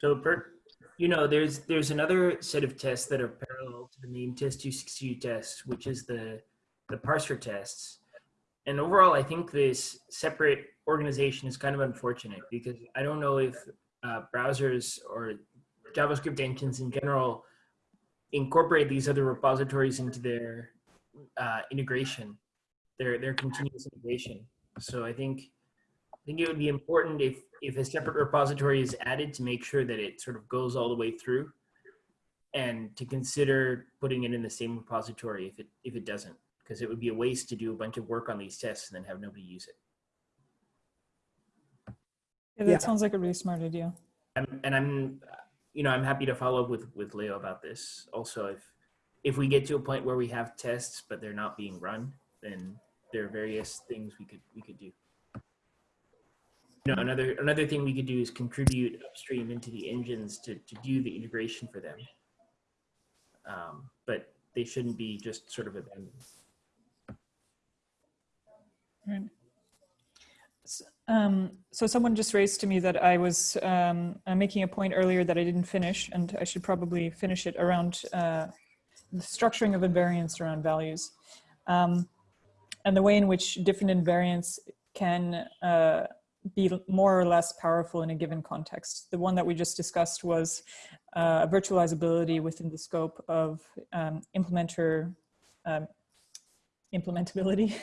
So, per, you know, there's there's another set of tests that are parallel to the main test 262 test, which is the the parser tests. And overall, I think this separate organization is kind of unfortunate because I don't know if uh, browsers or JavaScript engines in general incorporate these other repositories into their uh, integration, their their continuous integration. So I think think it would be important if if a separate repository is added to make sure that it sort of goes all the way through, and to consider putting it in the same repository if it if it doesn't, because it would be a waste to do a bunch of work on these tests and then have nobody use it. Yeah, that Yeah. sounds like a really smart idea. I'm, and I'm, you know, I'm happy to follow up with with Leo about this. Also, if if we get to a point where we have tests but they're not being run, then there are various things we could we could do. You know, another another thing we could do is contribute upstream into the engines to to do the integration for them. Um, but they shouldn't be just sort of abandoned. Right. S- Um, so someone just raised to me that I was um, making a point earlier that I didn't finish, and I should probably finish it around uh, the structuring of invariants around values, um, and the way in which different invariants can uh, be more or less powerful in a given context. The one that we just discussed was uh, virtualizability within the scope of um, implementer um, implementability.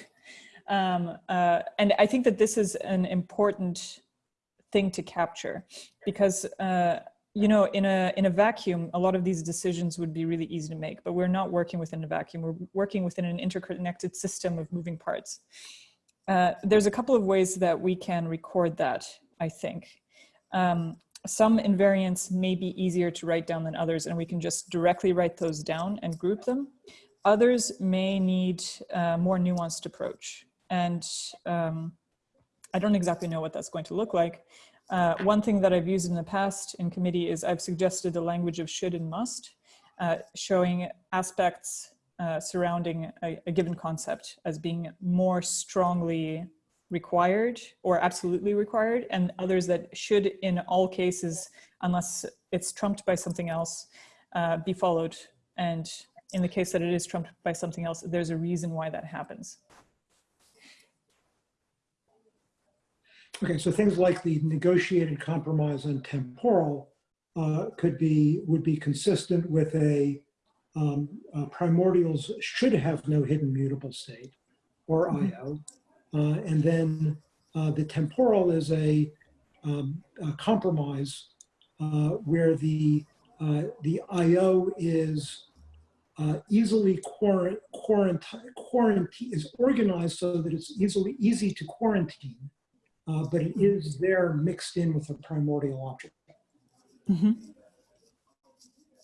Um, uh, and I think that this is an important thing to capture because, uh, you know, in a, in a vacuum, a lot of these decisions would be really easy to make, but we're not working within a vacuum. We're working within an interconnected system of moving parts. Uh, there's a couple of ways that we can record that, I think. Um, some invariants may be easier to write down than others, and we can just directly write those down and group them. Others may need a more nuanced approach. And um, I don't exactly know what that's going to look like. Uh, one thing that I've used in the past in committee is I've suggested the language of should and must, uh, showing aspects uh, surrounding a, a given concept as being more strongly required or absolutely required and others that should in all cases unless it's trumped by something else uh, be followed. And in the case that it is trumped by something else there's a reason why that happens. Okay, so things like the negotiated compromise on temporal uh, could be, would be consistent with a um, uh, primordials should have no hidden mutable state or IO. Uh, and then uh, the temporal is a, um, a compromise uh, where the, uh, the IO is uh, easily quarant quarantine, quarantine, is organized so that it's easily easy to quarantine uh, but it is there mixed in with a primordial object. Mm-hmm.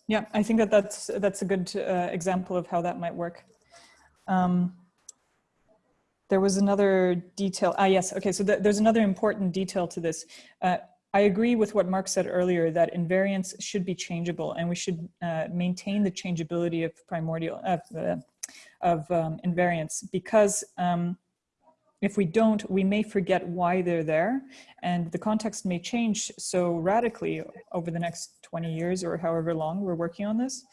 Yeah, I think that that's that's a good uh, example of how that might work. Um, there was another detail. Ah, yes. Okay, so th there's another important detail to this. Uh, I agree with what Mark said earlier that invariants should be changeable, and we should uh, maintain the changeability of primordial of uh, of um, invariants because. Um, if we don't, we may forget why they're there and the context may change so radically over the next 20 years or however long we're working on this,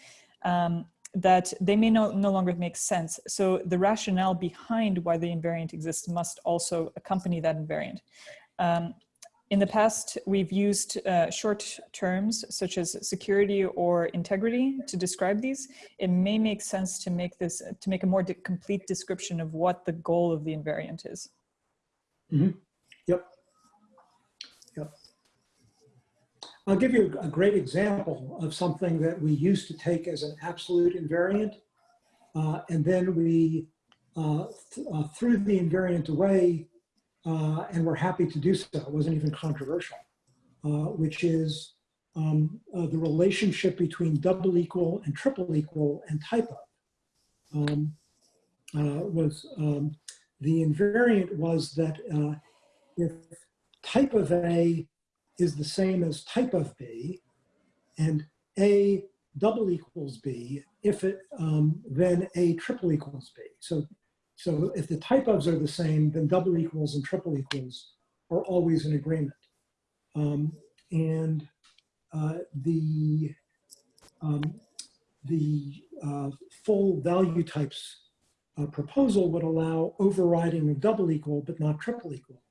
um, that they may no, no longer make sense. So the rationale behind why the invariant exists must also accompany that invariant. Um, in the past, we've used uh, short terms such as security or integrity to describe these. It may make sense to make this, to make a more complete description of what the goal of the invariant is. Mm -hmm. Yep. Yep. I'll give you a great example of something that we used to take as an absolute invariant. Uh, and then we uh, th uh, threw the invariant away uh, and we're happy to do so. It wasn't even controversial, uh, which is um, uh, the relationship between double equal and triple equal and type of. Um, was um, the invariant was that uh, if type of A is the same as type of B and A double equals B, if it, um, then A triple equals B. So so if the type ofs are the same, then double equals and triple equals are always in agreement. Um, and uh, the um, the uh, full value types uh, proposal would allow overriding of double equal, but not triple equal.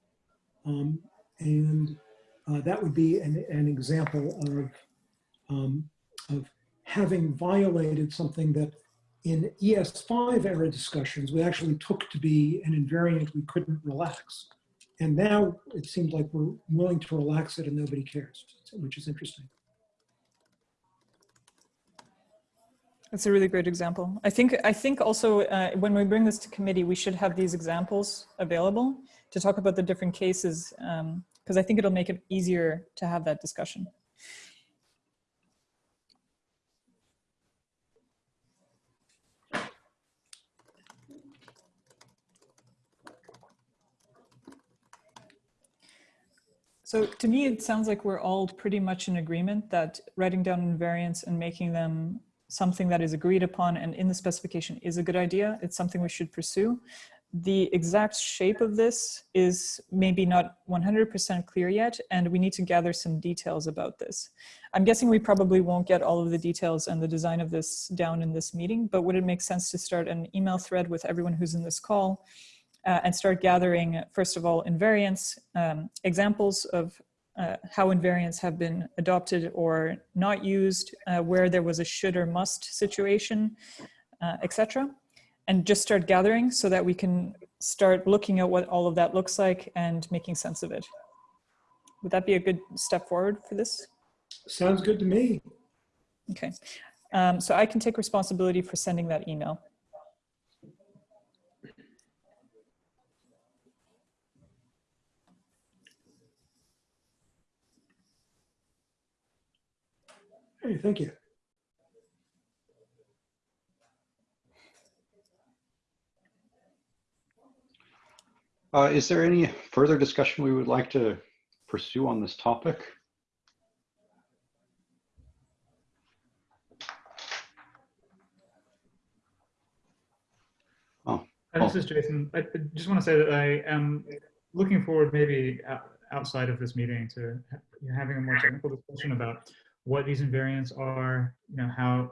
Um, and uh, that would be an, an example of, um, of having violated something that in ES5 era discussions, we actually took to be an invariant we couldn't relax. And now it seems like we're willing to relax it and nobody cares, which is interesting. That's a really great example. I think I think also uh, when we bring this to committee, we should have these examples available to talk about the different cases because I think it'll make it easier to have that discussion. So to me, it sounds like we're all pretty much in agreement that writing down invariants and making them something that is agreed upon and in the specification is a good idea. It's something we should pursue. The exact shape of this is maybe not 100% clear yet, and we need to gather some details about this. I'm guessing we probably won't get all of the details and the design of this down in this meeting, but would it make sense to start an email thread with everyone who's in this call uh, and start gathering, first of all, invariants, um, examples of uh, how invariants have been adopted or not used, uh, where there was a should or must situation, uh, etc. And just start gathering so that we can start looking at what all of that looks like and making sense of it. Would that be a good step forward for this? Sounds good to me. Okay, um, so I can take responsibility for sending that email. Hey, thank you. Uh, is there any further discussion we would like to pursue on this topic? Oh, This is Jason. I I just want to say that I am looking forward maybe outside of this meeting to ha- you know, having a more technical discussion about what these invariants are, you know, how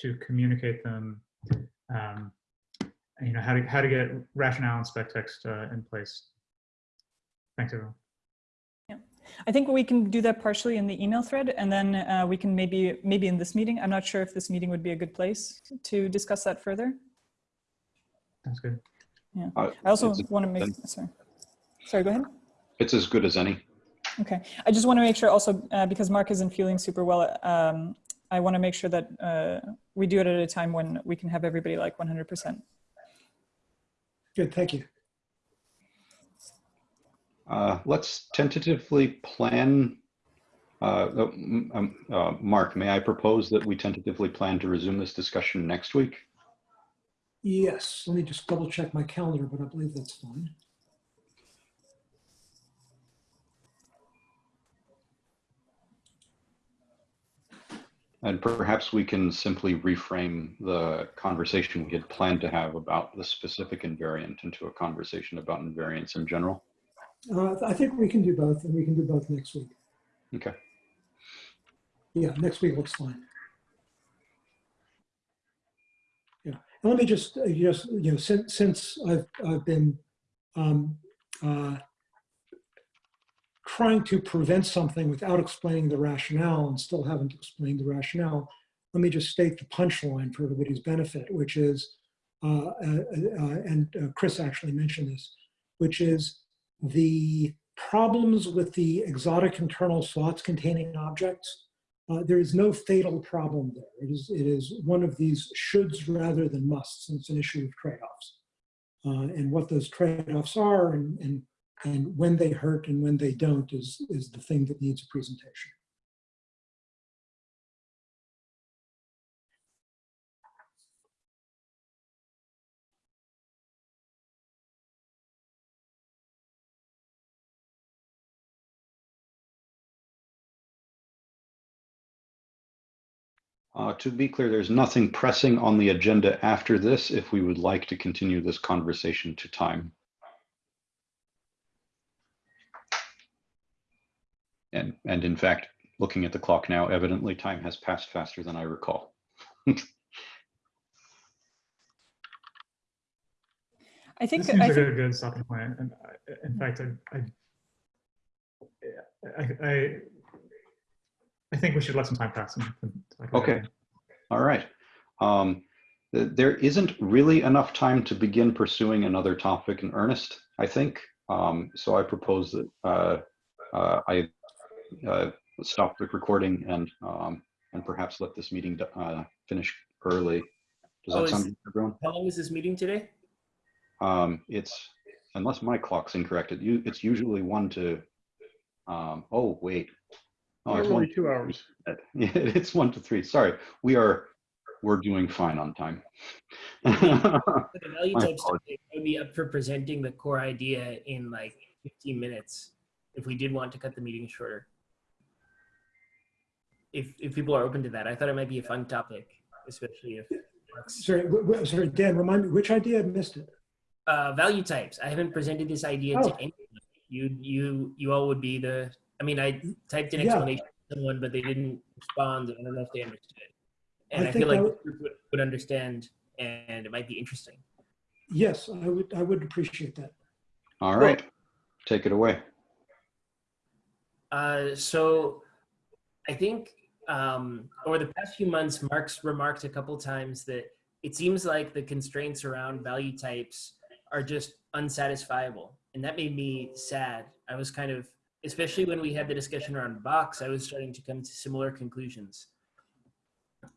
to communicate them, um, and, you know, how to, how to get rationale and spec text uh, in place. Thanks, everyone. Yeah, I think we can do that partially in the email thread and then uh, we can maybe, maybe in this meeting, I'm not sure if this meeting would be a good place to discuss that further. That's good. uh, I also want to make, sorry. Sorry, go ahead. It's as good as any. Okay, I just want to make sure also, uh, because Mark isn't feeling super well, um, I want to make sure that uh, we do it at a time when we can have everybody like 100%. Good, thank you. Uh, let's tentatively plan. Uh, uh, um, uh, Mark, may I propose that we tentatively plan to resume this discussion next week? Yes, let me just double check my calendar, but I believe that's fine. And perhaps we can simply reframe the conversation we had planned to have about the specific invariant into a conversation about invariants in general. Uh, I think we can do both, and we can do both next week. Okay. Yeah, next week looks fine. Yeah, and let me just, uh, just, you know, since, since I've, I've been um, uh, trying to prevent something without explaining the rationale and still haven't explained the rationale, let me just state the punchline for everybody's benefit, which is, uh, uh, uh, and uh, Chris actually mentioned this, which is the problems with the exotic internal slots containing objects uh, there is no fatal problem there. It is, it is one of these shoulds rather than musts, and it's an issue of trade-offs. And what those trade-offs are and, and, and when they hurt and when they don't is, is the thing that needs a presentation. Uh, to be clear, there's nothing pressing on the agenda after this if we would like to continue this conversation to time. And, and in fact, looking at the clock now, evidently time has passed faster than I recall. I think, This seems I like think a good stopping point. And I- in fact, I, I, I, I, I think we should let some time pass. and- and talk Okay. it. All right. Um, there isn't really enough time to begin pursuing another topic in earnest, I think. Um, so I propose that uh, uh, I uh, stop the recording and um, and perhaps let this meeting uh, finish early. Does Oh, that is- sound good, everyone? How long is this meeting today? Um, it's unless my clock's incorrect. It, it's usually one to. Um, oh wait. Oh, it's one, two hours. yeah, it's one to three. Sorry, we are we're doing fine on time. The value My types. I would be up for presenting the core idea in like 15 minutes if we did want to cut the meeting shorter. If, if people are open to that, I thought it might be a fun topic, especially if Sorry, w- w- sorry, Dan, remind me, which idea? I missed it. uh, value types. I haven't presented this idea Oh. to anyone. You, you, you all would be the. I mean, I typed an Yeah. explanation to someone, but they didn't respond. I don't know if they understood. And I I, feel like that the group would, would understand, and it might be interesting. Yes, I would, I would appreciate that. All right, take it away. Uh, so, I think um, over the past few months, Mark's remarked a couple times that it seems like the constraints around value types are just unsatisfiable, and that made me sad. I was kind of, especially when we had the discussion around box, I was starting to come to similar conclusions.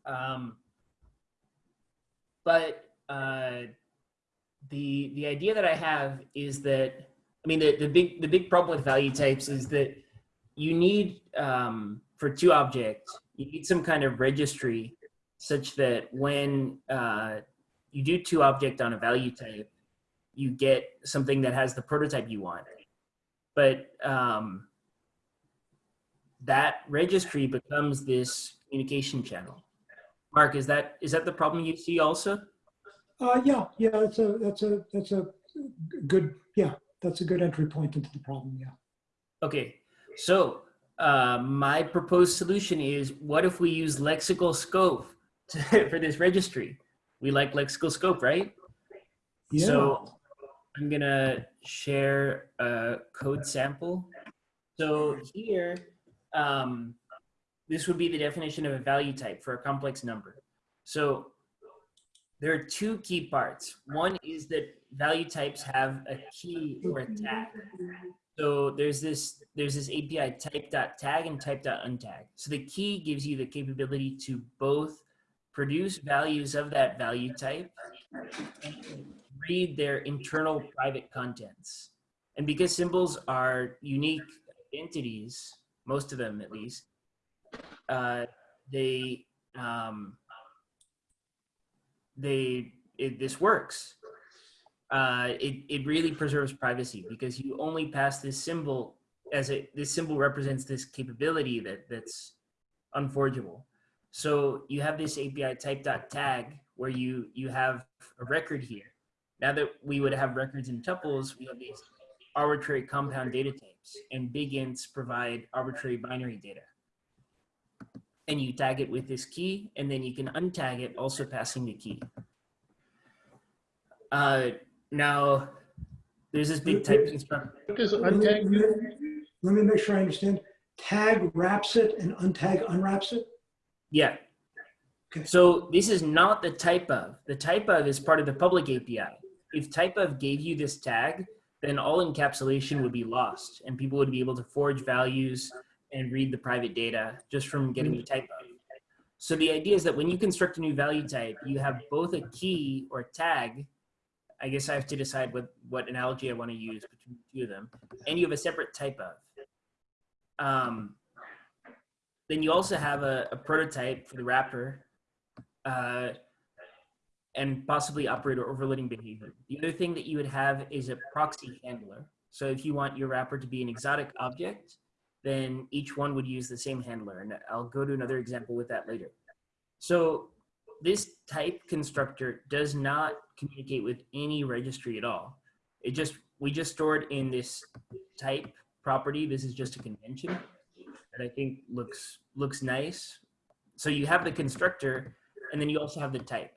Um, but uh, the the idea that I have is that I mean the, the big the big problem with value types is that you need um, for two objects. You need some kind of registry such that when uh, you do two object on a value type you get something that has the prototype you want. But um, that registry becomes this communication channel. Mark is that is that the problem you see also? Uh, yeah, yeah, that's a, that's a, that's a good, yeah, that's a good entry point into the problem, yeah. Okay, so uh, my proposed solution is what if we use lexical scope to, for this registry? We like lexical scope, right? Yeah, So I'm gonna share a code sample. So here, um, this would be the definition of a value type for a complex number. So there are two key parts. One is that value types have a key or a tag. So there's this there's this API type dot tag and type dot untag. So the key gives you the capability to both produce values of that value type and read their internal private contents. And because symbols are unique entities, most of them at least, uh, they um, they it, this works. Uh, it it really preserves privacy because you only pass this symbol as a this symbol represents this capability that that's unforgeable. So you have this API type dot tag where you you have a record here. Now that we would have records in tuples, we have these arbitrary compound data types, and big ints provide arbitrary binary data. And you tag it with this key, and then you can untag it, also passing the key. Uh, now, there's this big type constructor. Let me- untag mean? let me make sure I understand. Tag wraps it and untag unwraps it? Yeah. Okay. So this is not the type of. The type of is part of the public API. If type of gave you this tag, then all encapsulation would be lost and people would be able to forge values and read the private data just from getting the type of. So the idea is that when you construct a new value type, you have both a key or tag. I guess I have to decide what, what analogy I want to use between the two of them. And you have a separate type of. Um, then you also have a, a prototype for the wrapper uh, and possibly operator overloading behavior. The other thing that you would have is a proxy handler. So if you want your wrapper to be an exotic object, then each one would use the same handler. And I'll go to another example with that later. So this type constructor does not communicate with any registry at all. It just, we just store it in this type property. This is just a convention. that I think looks looks nice. So you have the constructor, and then you also have the type.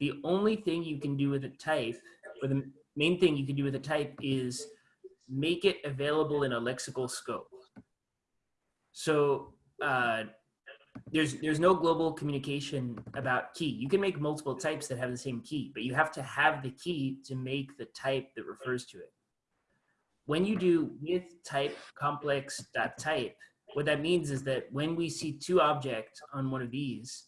The only thing you can do with a type, or the main thing you can do with a type, is make it available in a lexical scope. So uh, there's there's no global communication about key. You can make multiple types that have the same key, but you have to have the key to make the type that refers to it. When you do with type complex dot type, what that means is that when we see two objects on one of these,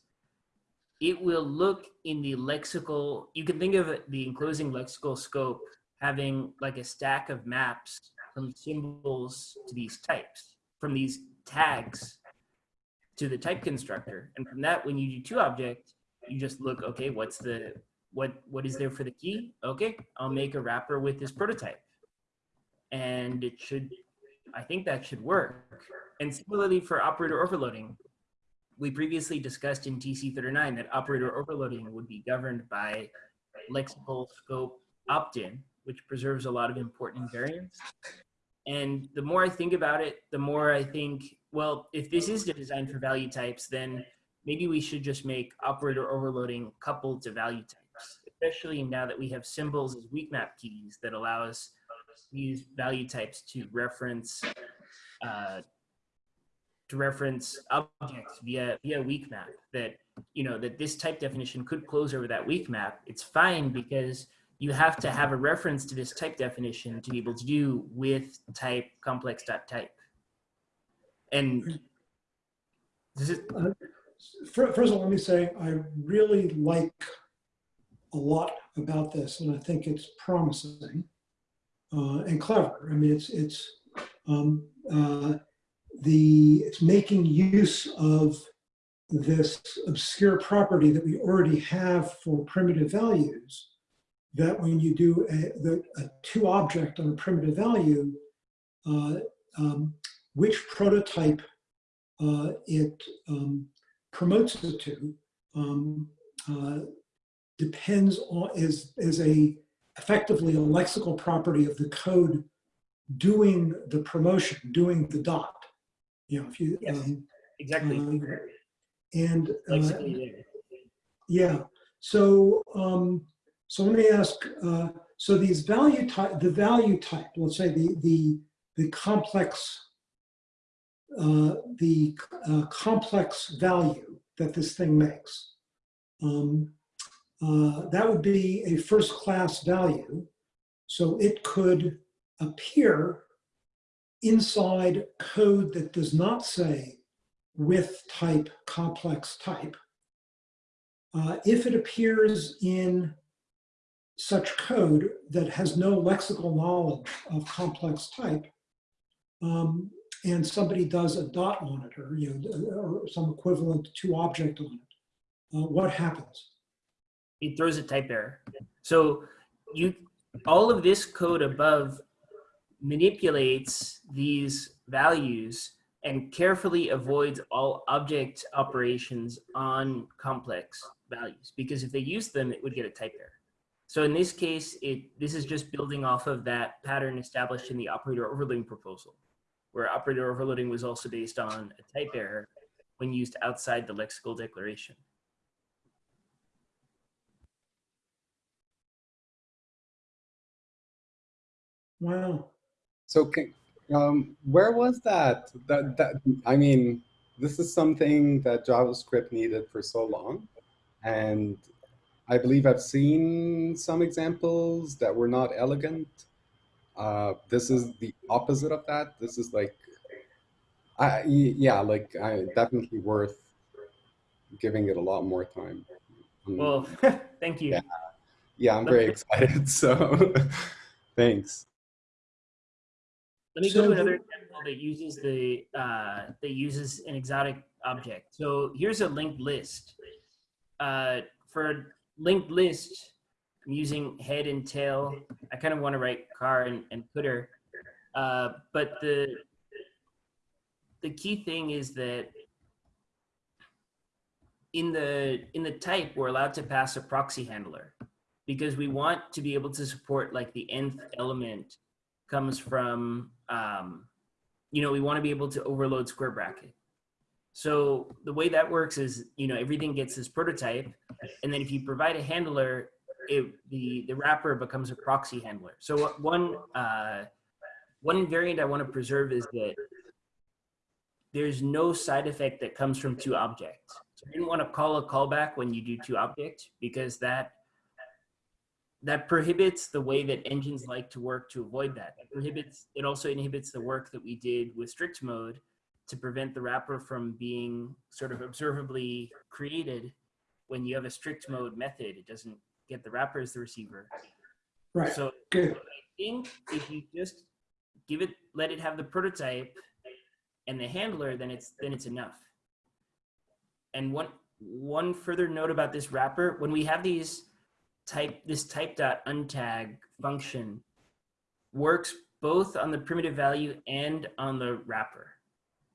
it will look in the lexical, you can think of the enclosing lexical scope having like a stack of maps from symbols to these types, from these tags to the type constructor. And from that, when you do two object, you just look, okay, what's the, what, what is there for the key? Okay, I'll make a wrapper with this prototype. And it should, I think that should work. And similarly for operator overloading, we previously discussed in TC39 that operator overloading would be governed by lexical scope opt-in, which preserves a lot of important invariants. And the more I think about it, the more I think, well, if this is designed for value types, then maybe we should just make operator overloading coupled to value types, especially now that we have symbols as weak map keys that allow us use value types to reference uh, to reference objects via via weak map that you know that this type definition could close over that weak map. It's fine because you have to have a reference to this type definition to be able to do with type complex type and this is Fir- First of all, let me say, I really like a lot about this, and I think it's promising uh, and clever. I mean, it's, it's, um, uh, the, it's making use of this obscure property that we already have for primitive values, that when you do a, the, a two object on a primitive value, uh, um, which prototype uh, it um, promotes it to um, uh, depends on is is a effectively a lexical property of the code doing the promotion, doing the dot. You know, if you Yes. um, exactly um, and uh, yeah. So um, so let me ask. Uh, so these value type, the value type, let's say the the the complex uh, the uh, complex value that this thing makes. Um, uh, that would be a first class value. So it could appear inside code that does not say with type complex type. Uh, if it appears in such code that has no lexical knowledge of complex type, um, and somebody does a dot on it or, you know, or some equivalent to object on it, uh, what happens? it throws a type error. So you, all of this code above manipulates these values and carefully avoids all object operations on complex values because if they use them, it would get a type error. So in this case, it this is just building off of that pattern established in the operator overloading proposal, where operator overloading was also based on a type error when used outside the lexical declaration. Wow. So, can, um, where was that? That that I mean, this is something that JavaScript needed for so long, and I believe I've seen some examples that were not elegant. Uh, this is the opposite of that. This is like, I y- yeah, like I definitely worth giving it a lot more time. Um, Well, thank you. Yeah. yeah, I'm very excited. So, thanks. Let me go to another example that uses the uh, that uses an exotic object. So here's a linked list. Uh, for a linked list, I'm using head and tail. I kind of want to write car and, and cdr, uh, but the the key thing is that in the in the type we're allowed to pass a proxy handler because we want to be able to support like the nth element comes from um, you know, we want to be able to overload square bracket. So the way that works is, you know, everything gets this prototype, and then if you provide a handler, it, the the wrapper becomes a proxy handler. So one uh, one invariant I want to preserve is that there's no side effect that comes from two objects. So I didn't want to call a callback when you do two objects because that that prohibits the way that engines like to work to avoid that. It prohibits it also inhibits the work that we did with strict mode to prevent the wrapper from being sort of observably created when you have a strict mode method. It doesn't get the wrapper as the receiver. Right, So good. I think if you just give it, let it have the prototype and the handler, then it's then it's enough. And one one further note about this wrapper: when we have these type this type dot untag function, works both on the primitive value and on the wrapper.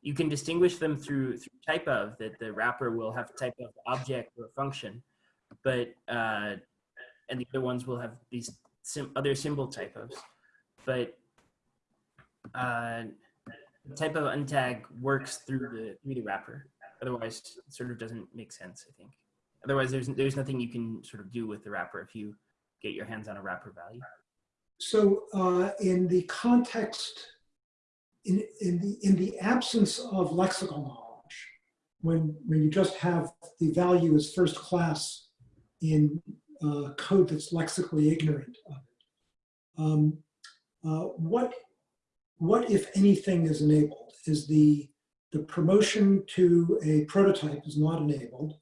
You can distinguish them through through type of that the wrapper will have type of object or function, but uh, and the other ones will have these sim- other symbol typos. But uh, type of untag works through the through the wrapper. Otherwise, it sort of doesn't make sense. I think. Otherwise, there's there's nothing you can sort of do with the wrapper if you get your hands on a wrapper value. So uh, in the context, in, in, the, in the absence of lexical knowledge, when, when you just have the value as first class in uh, code that's lexically ignorant of it, um, uh, what, what, if anything, is enabled? Is the, the promotion to a prototype is not enabled,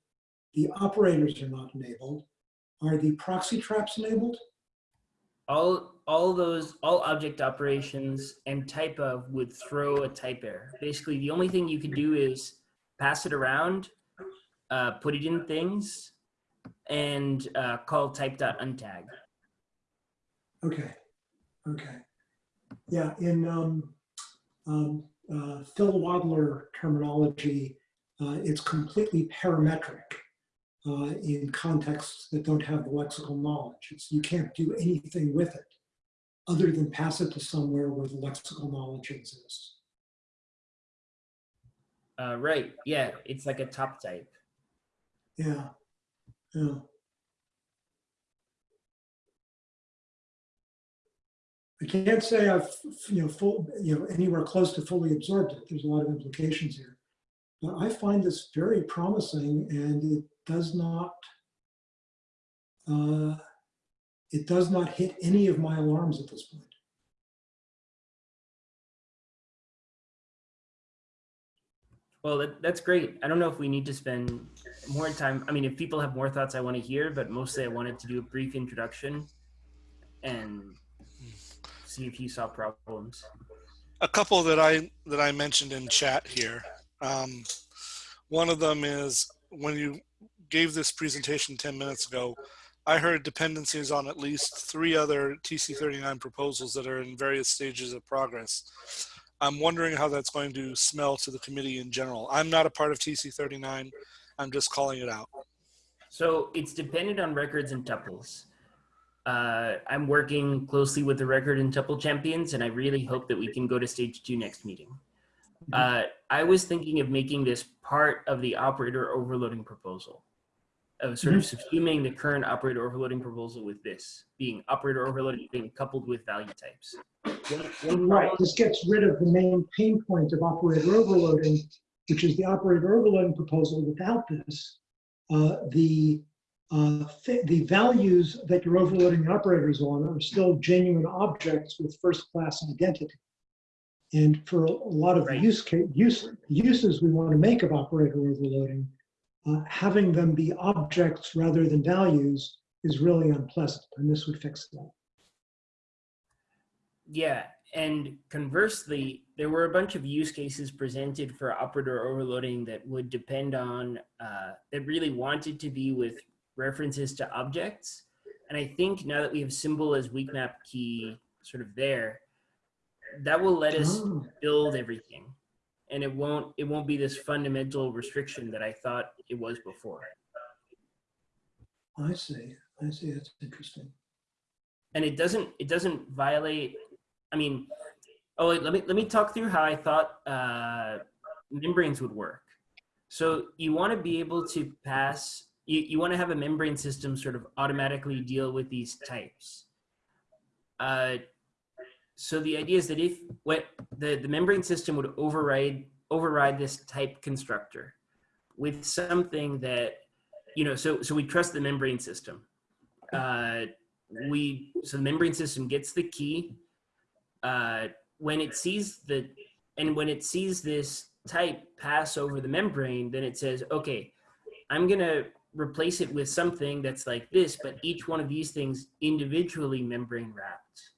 the operators are not enabled, are the proxy traps enabled? All all those all object operations and type of would throw a type error. Basically the only thing you could do is pass it around uh, put it in things and uh, call untag. Okay, okay. Yeah, in um, um, uh, Phil Wadler terminology, uh, it's completely parametric uh, in contexts that don't have the lexical knowledge. It's, you can't do anything with it other than pass it to somewhere where the lexical knowledge exists. uh, right yeah it's like a top type Yeah, yeah. I can't say I've, you know, full, you know, anywhere close to fully absorbed it. There's a lot of implications here. But I find this very promising and it does not, uh, it does not hit any of my alarms at this point. well that, that's great i don't know if we need to spend more time i mean if people have more thoughts i want to hear but mostly i wanted to do a brief introduction and see if you saw problems a couple that I that I mentioned in chat here. Um, one of them is when you gave this presentation 10 minutes ago, I heard dependencies on at least three other TC39 proposals that are in various stages of progress. I'm wondering how that's going to smell to the committee in general. I'm not a part of TC39. I'm just calling it out. So it's dependent on records and tuples. Uh, I'm working closely with the record and tuple champions, and I really hope that we can go to stage two next meeting. Uh, I was thinking of making this part of the operator overloading proposal, of sort of subsuming the current operator overloading proposal with this being operator overloading being coupled with value types. One- one Right, this gets rid of the main pain point of operator overloading, which is the operator overloading proposal. Without this, uh, the uh, thi- the values that you're overloading the operators on are still genuine objects with first-class identity. And for a lot of the Right. use case, use, uses we want to make of operator overloading, uh, having them be objects rather than values is really unpleasant, and this would fix that. Yeah, and conversely, there were a bunch of use cases presented for operator overloading that would depend on, uh, that really wanted to be with references to objects. And I think now that we have symbol as weak map key sort of there, that will let us Oh. build everything. And it won't, it won't be this fundamental restriction that I thought it was before. I see, I see, that's interesting. and it doesn't it doesn't violate i mean Oh, wait, let me let me talk through how I thought uh, membranes would work. So you want to be able to pass. You, you want to have a membrane system sort of automatically deal with these types. Uh, so the idea is that if what the, the membrane system would override override this type constructor with something that you know so so we trust the membrane system. Uh we so the membrane system gets the key uh when it sees the and when it sees this type pass over the membrane then it says okay i'm gonna replace it with something that's like this but each one of these things individually membrane wrapped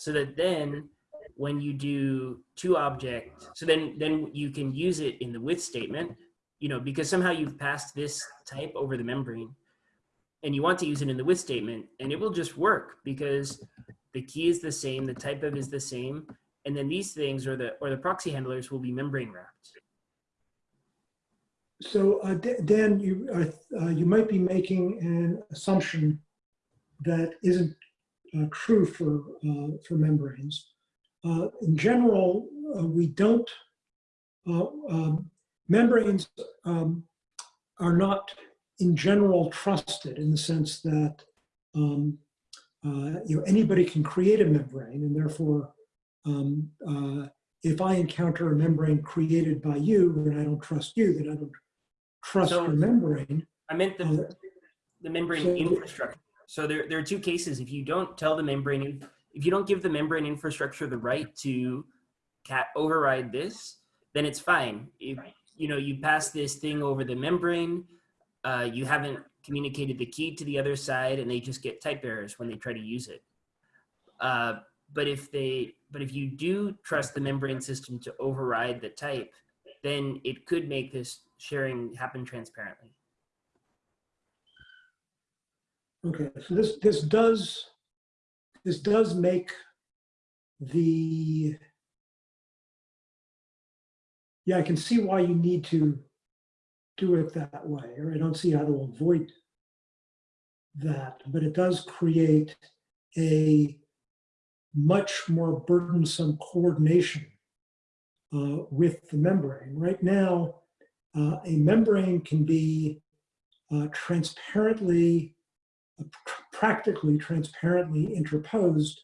so that then when you do two object so then then you can use it in the with statement you know because somehow you've passed this type over the membrane and you want to use it in the with statement and it will just work because the key is the same the type of is the same and then these things or the or the proxy handlers will be membrane wrapped. So uh, Dan, you, uh, uh, you might be making an assumption that isn't uh, true for, uh, for membranes. Uh, In general, uh, we don't, uh, um, membranes um, are not in general trusted in the sense that um, uh, you know, anybody can create a membrane and therefore um, uh, if I encounter a membrane created by you and I don't trust you, then I don't trust So- your membrane. i meant the Uh, the membrane so- infrastructure so there, there are two cases. If you don't tell the membrane if you don't give the membrane infrastructure the right to cat override this then it's fine. If you know you pass this thing over the membrane uh, you haven't communicated the key to the other side and they just get type errors when they try to use it. Uh, but if they but if you do trust the membrane system to override the type then it could make this sharing happen transparently Okay, so this, this does, this does make the, yeah, I can see why you need to do it that way, or I don't see how to avoid that, but it does create a much more burdensome coordination uh, with the membrane. Right now, uh, a membrane can be uh, transparently practically transparently interposed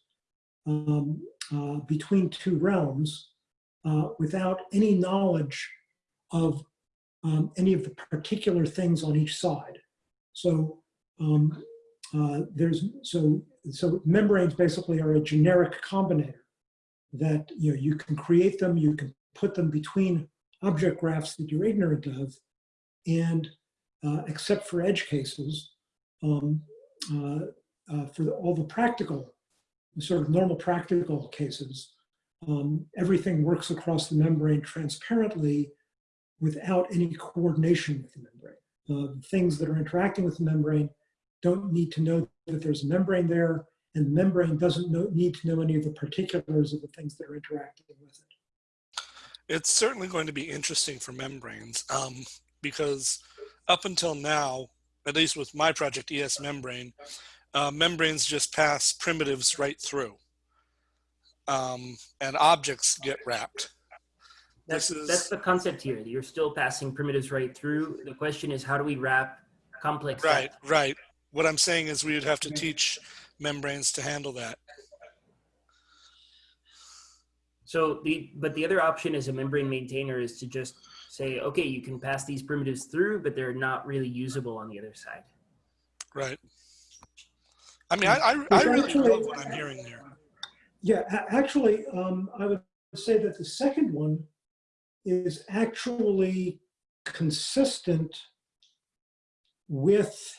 um, uh, between two realms uh, without any knowledge of um, any of the particular things on each side. So um, uh, there's so so membranes basically are a generic combinator that you know you can create them, you can put them between object graphs that you're ignorant of, and uh, except for edge cases, um, for the, all the practical, the sort of normal practical cases, um, everything works across the membrane transparently without any coordination with the membrane. Uh, the things that are interacting with the membrane don't need to know that there's a membrane there, and the membrane doesn't know, need to know any of the particulars of the things that are interacting with it. It's certainly going to be interesting for membranes um, because up until now, at least with my project ES Membrane, uh, membranes just pass primitives right through. Um, and objects get wrapped. That's, is- that's the concept here. You're still passing primitives right through. The question is, how do we wrap complex? Right, right. What I'm saying is we would have to teach membranes to handle that. So the, but the other option as a membrane maintainer is to just say, okay, you can pass these primitives through, but they're not really usable on the other side. Right. I mean, I, I, I really actually- love what I'm hearing here. Yeah, actually, um, I would say that the second one is actually consistent with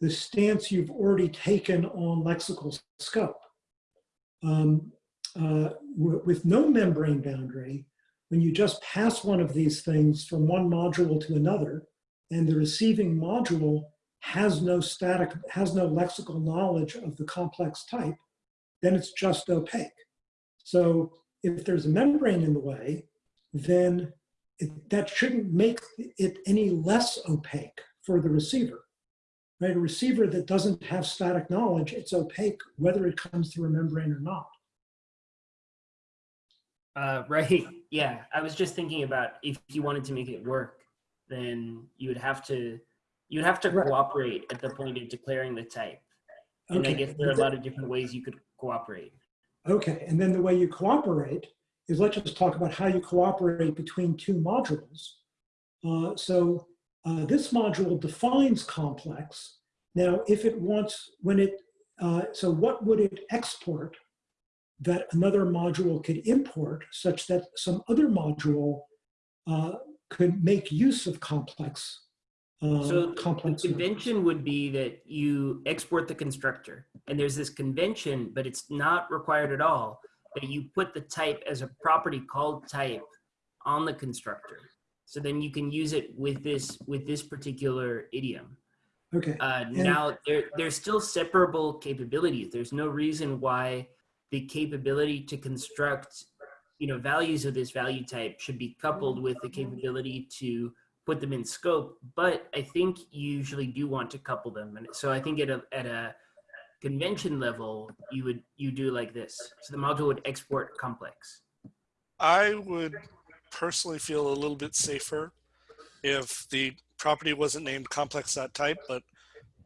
the stance you've already taken on lexical scope. Um, uh, with no membrane boundary, when you just pass one of these things from one module to another, and the receiving module has no static, has no lexical knowledge of the complex type, then it's just opaque. So if there's a membrane in the way, then it, that shouldn't make it any less opaque for the receiver. Right? A receiver that doesn't have static knowledge, it's opaque whether it comes through a membrane or not. Uh, right. Yeah. I was just thinking about if you wanted to make it work, then you would have to you'd have to Right. cooperate at the point of declaring the type. And I guess there are a lot of different ways you could cooperate. Okay, and then the way you cooperate is let's just talk about how you cooperate between two modules. Uh, so uh, this module defines complex. Now, if it wants, when it, uh, so what would it export that another module could import such that some other module uh, could make use of complex? Uh, So the complex. convention would be that you export the constructor and there's this convention, but it's not required at all that you put the type as a property called type on the constructor. So then you can use it with this with this particular idiom. Okay, Uh, now there there's still separable capabilities. There's no reason why the capability to construct you know values of this value type should be coupled with the capability to put them in scope but i think you usually do want to couple them. And so i think at a at a convention level you would you do like this. So the module would export complex. I would personally feel a little bit safer if the property wasn't named complex.type, but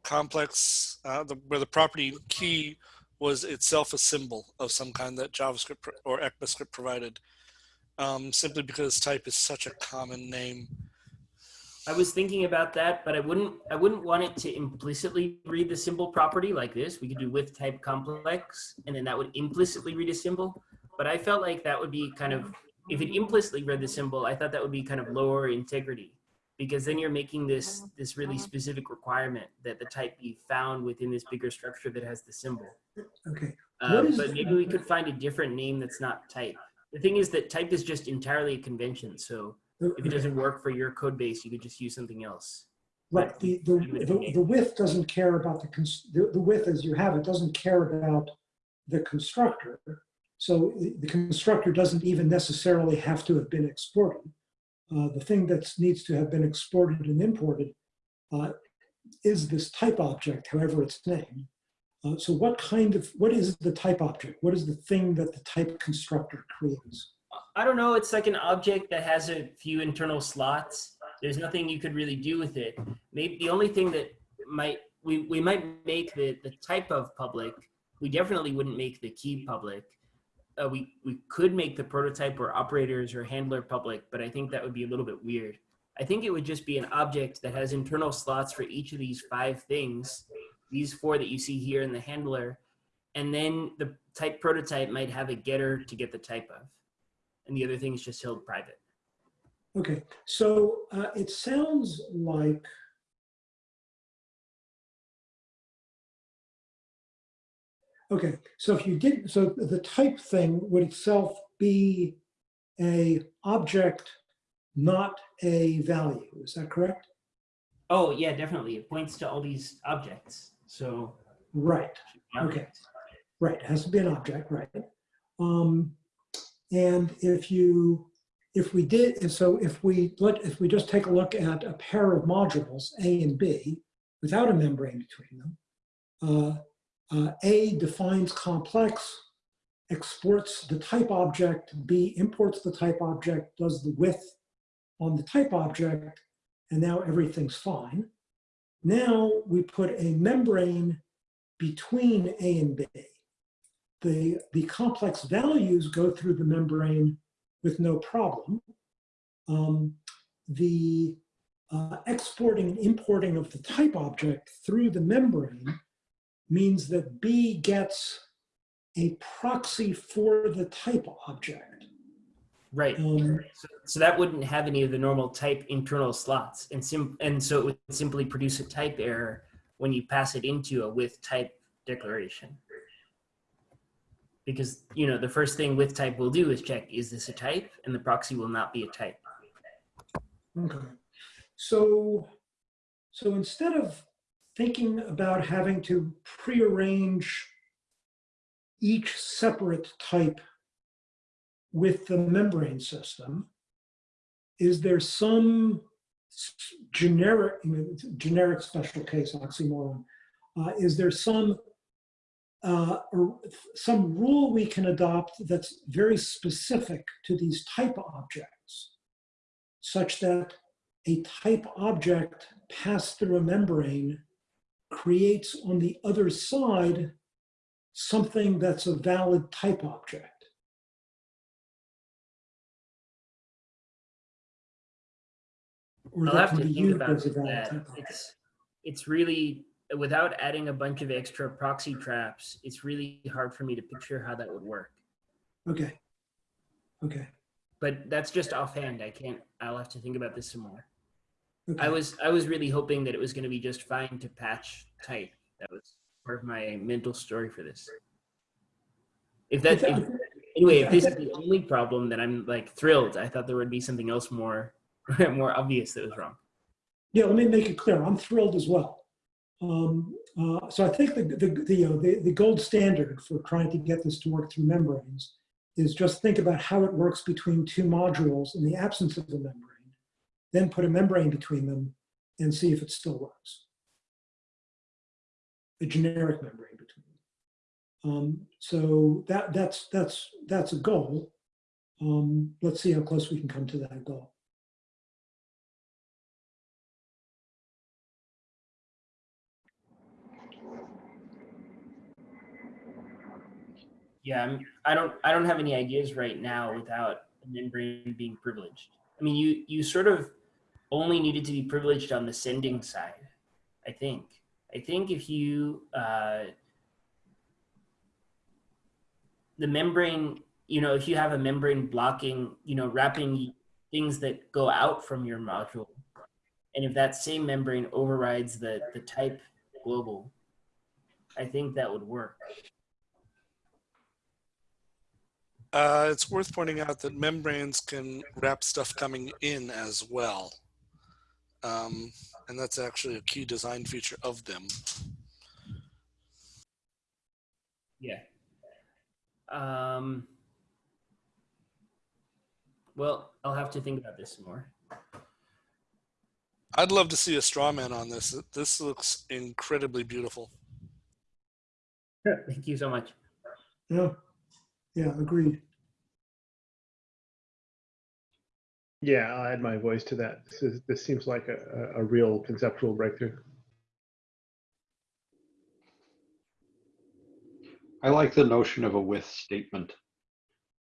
complex, uh, the, where the property key was itself a symbol of some kind that JavaScript or ECMAScript provided. Um, simply because type is such a common name. i was thinking about that but i wouldn't i wouldn't want it to implicitly read the symbol property like this we could do with type complex and then that would implicitly read a symbol but i felt like that would be kind of if it implicitly read the symbol i thought that would be kind of lower integrity because then you're making this this really specific requirement that the type be found within this bigger structure that has the symbol okay. uh, but maybe we could find a different name that's not type the thing is that type is just entirely a convention so if it doesn't work for your code base you could just use something else Right, the, the, the, the width doesn't care about the, cons- the, the width as you have it doesn't care about the constructor. So the the constructor doesn't even necessarily have to have been exported. Uh, the thing that needs to have been exported and imported uh, is this type object, however it's named. Uh, so what kind of, what is the type object? What is the thing that the type constructor creates? I don't know. It's like an object that has a few internal slots. There's nothing you could really do with it. Maybe the only thing that might we, we might make the, the type of public. We definitely wouldn't make the key public. Uh, we we could make the prototype or operators or handler public, but I think that would be a little bit weird. I think it would just be an object that has internal slots for each of these five things, these four that you see here in the handler, and then the type prototype might have a getter to get the type of and the other thing is just held private. Okay, so uh, it sounds like Okay, so if you did, so the type thing would itself be a object, not a value. Is that correct? Oh yeah, definitely. It points to all these objects. So Right. Okay. Right, it has to be an object, right? Um, and if you, if we did, and so if we let, if we just take a look at a pair of modules, A and B, without a membrane between them, uh, uh, A defines complex, exports the type object, B imports the type object, does the width on the type object, and now everything's fine. Now we put a membrane between A and B. The, the complex values go through the membrane with no problem. Um, the uh, exporting and importing of the type object through the membrane means that B gets a proxy for the type object. right. Um, So, so that wouldn't have any of the normal type internal slots, and sim and so it would simply produce a type error when you pass it into a with type declaration. Because you know the first thing with type will do is check is this a type, and the proxy will not be a type. Okay. So, so instead of thinking about having to prearrange each separate type with the membrane system, is there some generic, generic special case oxymoron? Uh, is there some uh, or some rule we can adopt that's very specific to these type objects, such that a type object passed through a membrane creates on the other side something that's a valid type object. Or I'll that have to think about as a valid that. It's, it's really, without adding a bunch of extra proxy traps, it's really hard for me to picture how that would work. Okay. Okay. But that's just offhand. I can't, I'll have to think about this some more. Okay. I was, I was really hoping that it was going to be just fine to patch type. That was part of my mental story for this. If that, if, anyway, if this is the only problem, then I'm like thrilled. I thought there would be something else more, more obvious that was wrong. Yeah, let me make it clear. I'm thrilled as well. Um, uh, so I think the, the, the, uh, the, the gold standard for trying to get this to work through membranes is just think about how it works between two modules in the absence of a membrane, then put a membrane between them and see if it still works. A generic membrane between them. Um, so that, that's, that's, that's a goal. Um, let's see how close we can come to that goal. Yeah, I'm, I don't I don't have any ideas right now without a membrane being privileged. I mean, you you sort of only needed to be privileged on the sending side. I think. I think if you uh, the membrane, you know, if you have a membrane blocking, you know, wrapping things that go out from your module, and if that same membrane overrides the the type global, I think that would work. Uh, it's worth pointing out that membranes can wrap stuff coming in as well. Um, and that's actually a key design feature of them. Yeah. Um, well, I'll have to think about this more. I'd love to see a straw man on this. This looks incredibly beautiful. Thank you so much. Yeah, yeah, agreed. Yeah, I'll add my voice to that. This is, this seems like a, a a real conceptual breakthrough. I like the notion of a with statement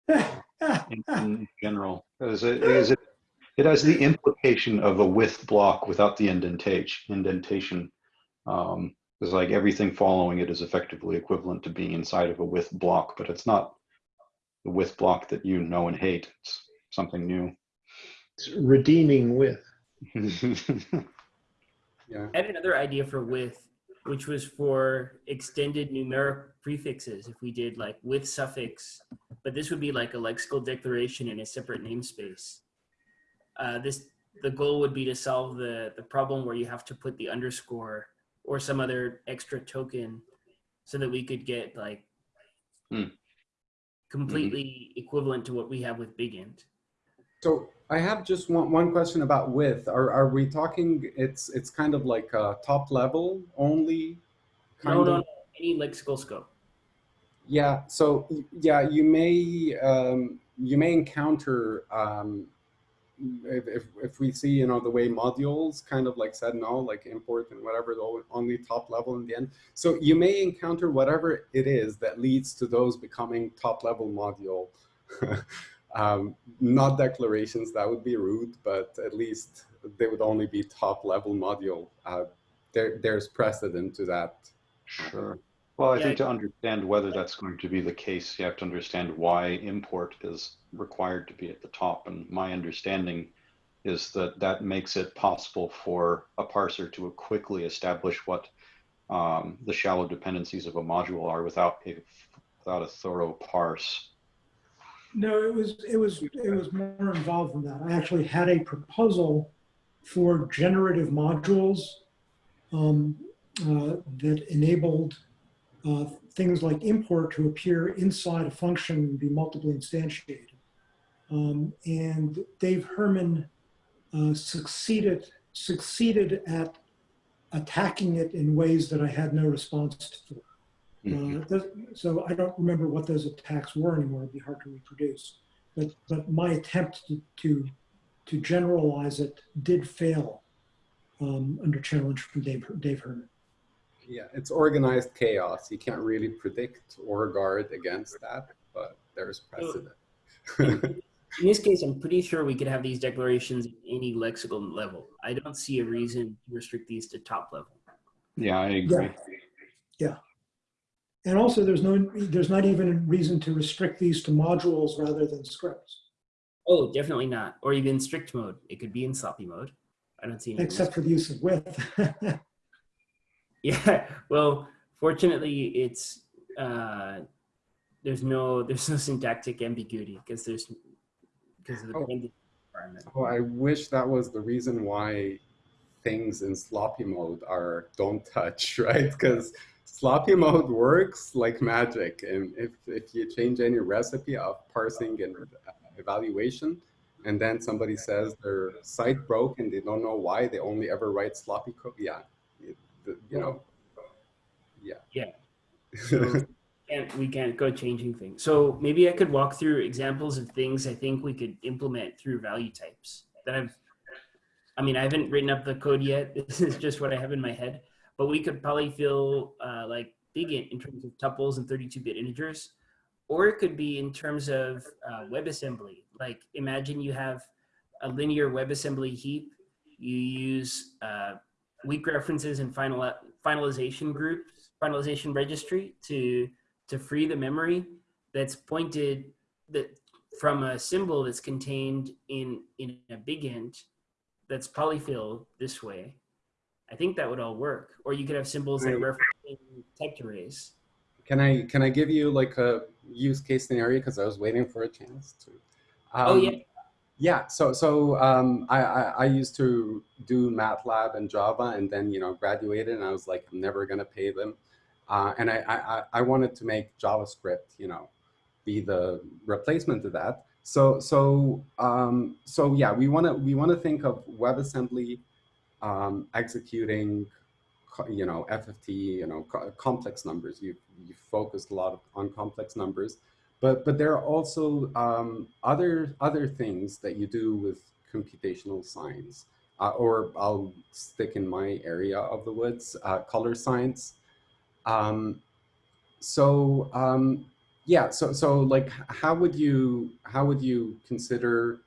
in, in general. As it, as it, it has the implication of a with block without the indentation. Indentation. Um, it's like everything following it is effectively equivalent to being inside of a with block, but it's not the with block that you know and hate. It's something new. It's redeeming with. Yeah. I had another idea for with, which was for extended numeric prefixes. If we did like with suffix, but this would be like a lexical declaration in a separate namespace. Uh, this the goal would be to solve the the problem where you have to put the underscore or some other extra token, so that we could get like Hmm. completely equivalent to what we have with big int. So I have just one, one question about width. Are, are we talking, it's, it's kind of like a top level only? Kind No, of? no, no, any lexical scope. Yeah, so yeah, you may um, you may encounter um, if, if if we see you know the way modules kind of like said no like import and whatever the only top level in the end. So you may encounter whatever it is that leads to those becoming top level module. Um, not declarations that would be rude, but at least they would only be top level module. Uh, there there's precedent to that. Sure. Well, I Yeah. think to understand whether that's going to be the case, you have to understand why import is required to be at the top. And my understanding is that that makes it possible for a parser to quickly establish what um, the shallow dependencies of a module are without a, without a thorough parse. No, it was, it was, it was more involved than that. I actually had a proposal for generative modules um, uh, that enabled uh, things like import to appear inside a function and be multiply instantiated. Um, and Dave Herman uh, succeeded, succeeded at attacking it in ways that I had no response for. Uh, those- So I don't remember what those attacks were anymore. It'd be hard to reproduce. But, but my attempt to, to, to generalize it did fail um, under challenge from Dave, Dave Herman. Yeah, it's organized chaos. You can't really predict or guard against that, but there's precedent. In this case, I'm pretty sure we could have these declarations at any lexical level. I don't see a reason to restrict these to top level. Yeah, I agree. And also there's no, there's not even a reason to restrict these to modules rather than scripts, Oh, definitely not. Or even strict mode. It could be in sloppy mode. I don't see any except for the use of width. Yeah, well, fortunately, it's uh, there's no there's no syntactic ambiguity because there's because of the Oh. dependency requirement. Oh, I wish that was the reason why things in sloppy mode are don't touch, right? Because sloppy mode works like magic. And if, if you change any recipe of parsing and uh, evaluation, and then somebody says their site broke and they don't know why, they only ever write sloppy code. Yeah, the- you know, yeah. Yeah. So can't we can't go changing things. So maybe I could walk through examples of things I think we could implement through value types that I've. I mean, I haven't written up the code yet. This is just what I have in my head. But we could probably feel uh, like big in, terms of tuples and 32-bit integers, or it could be in terms of uh, WebAssembly. Like imagine you have a linear WebAssembly heap. You use uh, weak references and final finalization groups, finalization registry to to free the memory that's pointed that from a symbol that's contained in in a big int that's polyfill this way. I think that would all work. Or you could have symbols that referencing typed arrays. Can I can I give you like a use case scenario because I was waiting for a chance to. Oh, Um, yeah. Yeah. So so um, I, I I used to do MATLAB and Java and then you know graduated and I was like I'm never gonna pay them, uh, and I, I I- I wanted to make JavaScript you know be the replacement to that. So so um, so yeah we want to we want to think of WebAssembly um, executing you know, FFT, you know, co- complex numbers. You you focused a lot on complex numbers, but but there are also um, other other things that you do with computational science, uh, or I'll stick in my area of the woods, uh, color science. Um, so um, yeah, so so like, how would you how would you consider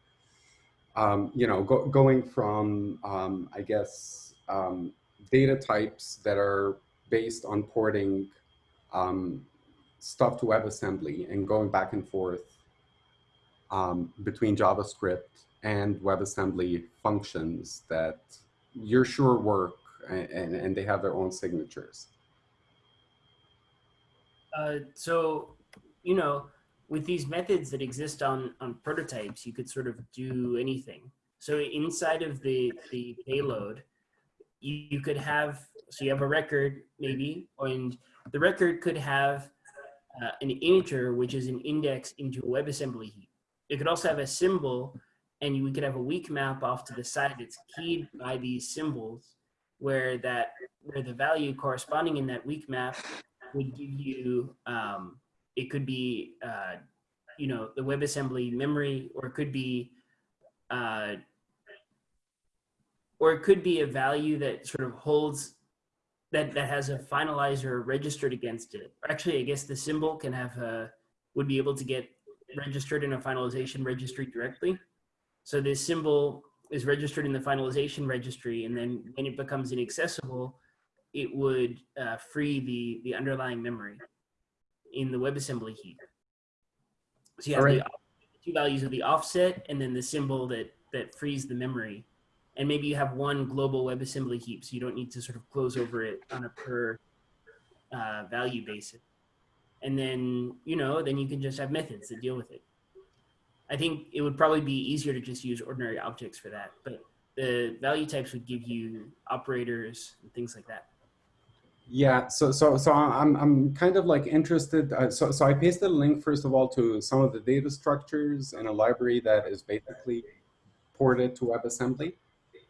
um, you know, go, going from, um, I guess, um, data types that are based on porting um, stuff to WebAssembly and going back and forth um, between JavaScript and WebAssembly functions that you're sure work and, and, and they have their own signatures. Uh, so, you know, with these methods that exist on, on prototypes, you could sort of do anything. So inside of the, the payload, you, you could have, so you have a record maybe, and the record could have uh, an integer, which is an index into a WebAssembly heap. It could also have a symbol, and you, we could have a weak map off to the side that's keyed by these symbols, where that where the value corresponding in that weak map would give you um, it could be uh, you know the WebAssembly memory, or it could be uh, or it could be a value that sort of holds that that has a finalizer registered against it. Or actually, I guess the symbol can have a would be able to get registered in a finalization registry directly. So this symbol is registered in the finalization registry, and then when it becomes inaccessible, it would uh, free the the underlying memory in the WebAssembly heap. So you have Alright. the two values of the offset and then the symbol that that frees the memory. And maybe you have one global WebAssembly heap, so you don't need to sort of close over it on a per uh, value basis. And then you know, then you can just have methods that deal with it. I think it would probably be easier to just use ordinary objects for that, but the value types would give you operators and things like that. Yeah, so so so I'm I'm kind of like interested. Uh, so so I pasted a link first of all to some of the data structures in a library that is basically ported to WebAssembly,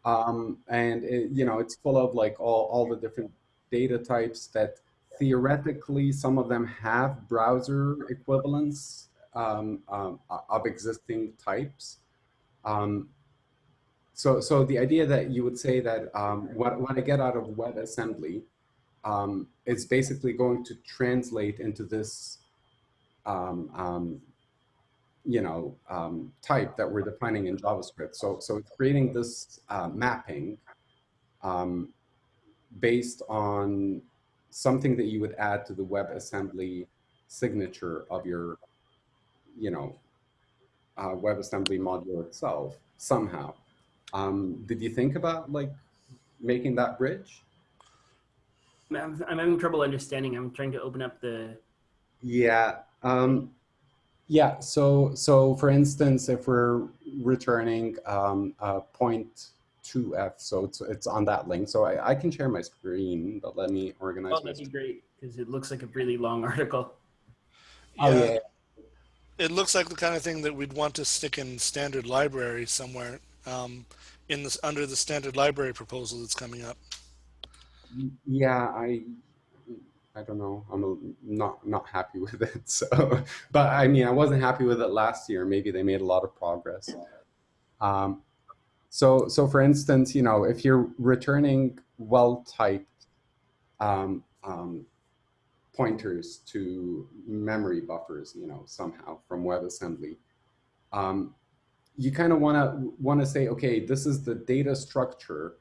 um, and it, you know it's full of like all all the different data types that theoretically, some of them have browser equivalents um, um, of existing types. Um, so, so the idea that you would say that um, what, what I get out of WebAssembly um, is basically going to translate into this, um, um, you know, um, type that we're defining in JavaScript. So, so it's creating this uh, mapping um, based on something that you would add to the WebAssembly signature of your, you know, uh, WebAssembly module itself somehow. Um, did you think about like making that bridge? I'm, I'm having trouble understanding. I'm trying to open up the. Yeah. Um, yeah. So, so for instance, if we're returning um, uh, point two F, so it's it's on that link. So I, I can share my screen, but let me organize Oh, my. that'd be great because it looks like a really long article. Oh Yeah, yeah. It looks like the kind of thing that we'd want to stick in standard library somewhere um, in this under the standard library proposal that's coming up. Yeah, I I don't know. I'm a, not not happy with it. So, but I mean, I wasn't happy with it last year. Maybe they made a lot of progress. Um, so so for instance, you know, if you're returning well-typed um, um, pointers to memory buffers, you know, somehow from WebAssembly, um, you kind of want to want to say, okay, this is the data structure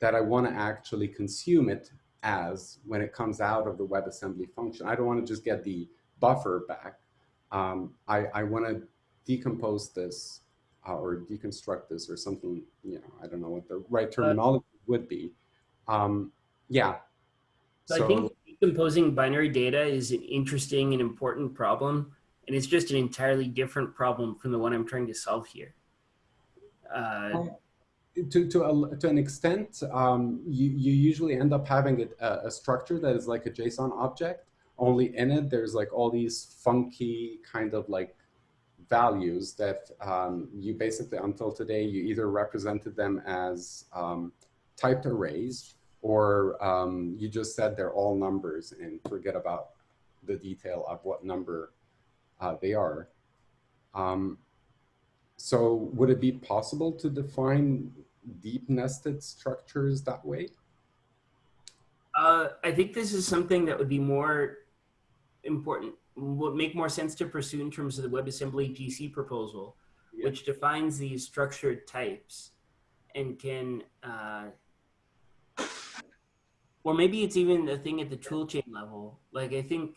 that I want to actually consume it as when it comes out of the WebAssembly function. I don't want to just get the buffer back. Um, I, I want to decompose this uh, or deconstruct this or something, you know, I don't know what the right terminology would be. Um, yeah. So, I think decomposing binary data is an interesting and important problem, and it's just an entirely different problem from the one I'm trying to solve here. Uh, to to a, to an extent, um, you you usually end up having a, a structure that is like a JSON object. Only in it, there's like all these funky kind of like values that um, you basically until today you either represented them as um, typed arrays or um, you just said they're all numbers and forget about the detail of what number uh, they are. Um, so would it be possible to define deep nested structures that way? Uh, I think this is something that would be more important, would make more sense to pursue in terms of the WebAssembly GC proposal, Yeah. which defines these structured types and can, uh, or maybe it's even a thing at the toolchain level. Like I think,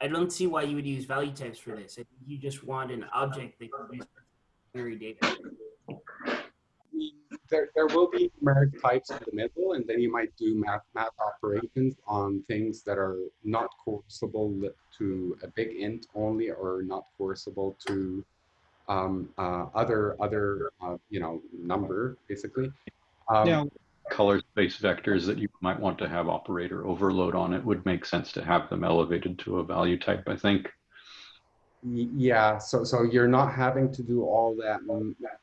I don't see why you would use value types for this. I think you just want an object that can use binary data. There, there will be numeric types in the middle, and then you might do math, math operations on things that are not coercible to a big int only, or not coercible to um, uh, other other uh, you know number basically. Um, Yeah. Color space vectors that you might want to have operator overload on it would make sense to have them elevated to a value type, I think. Yeah, so so you're not having to do all that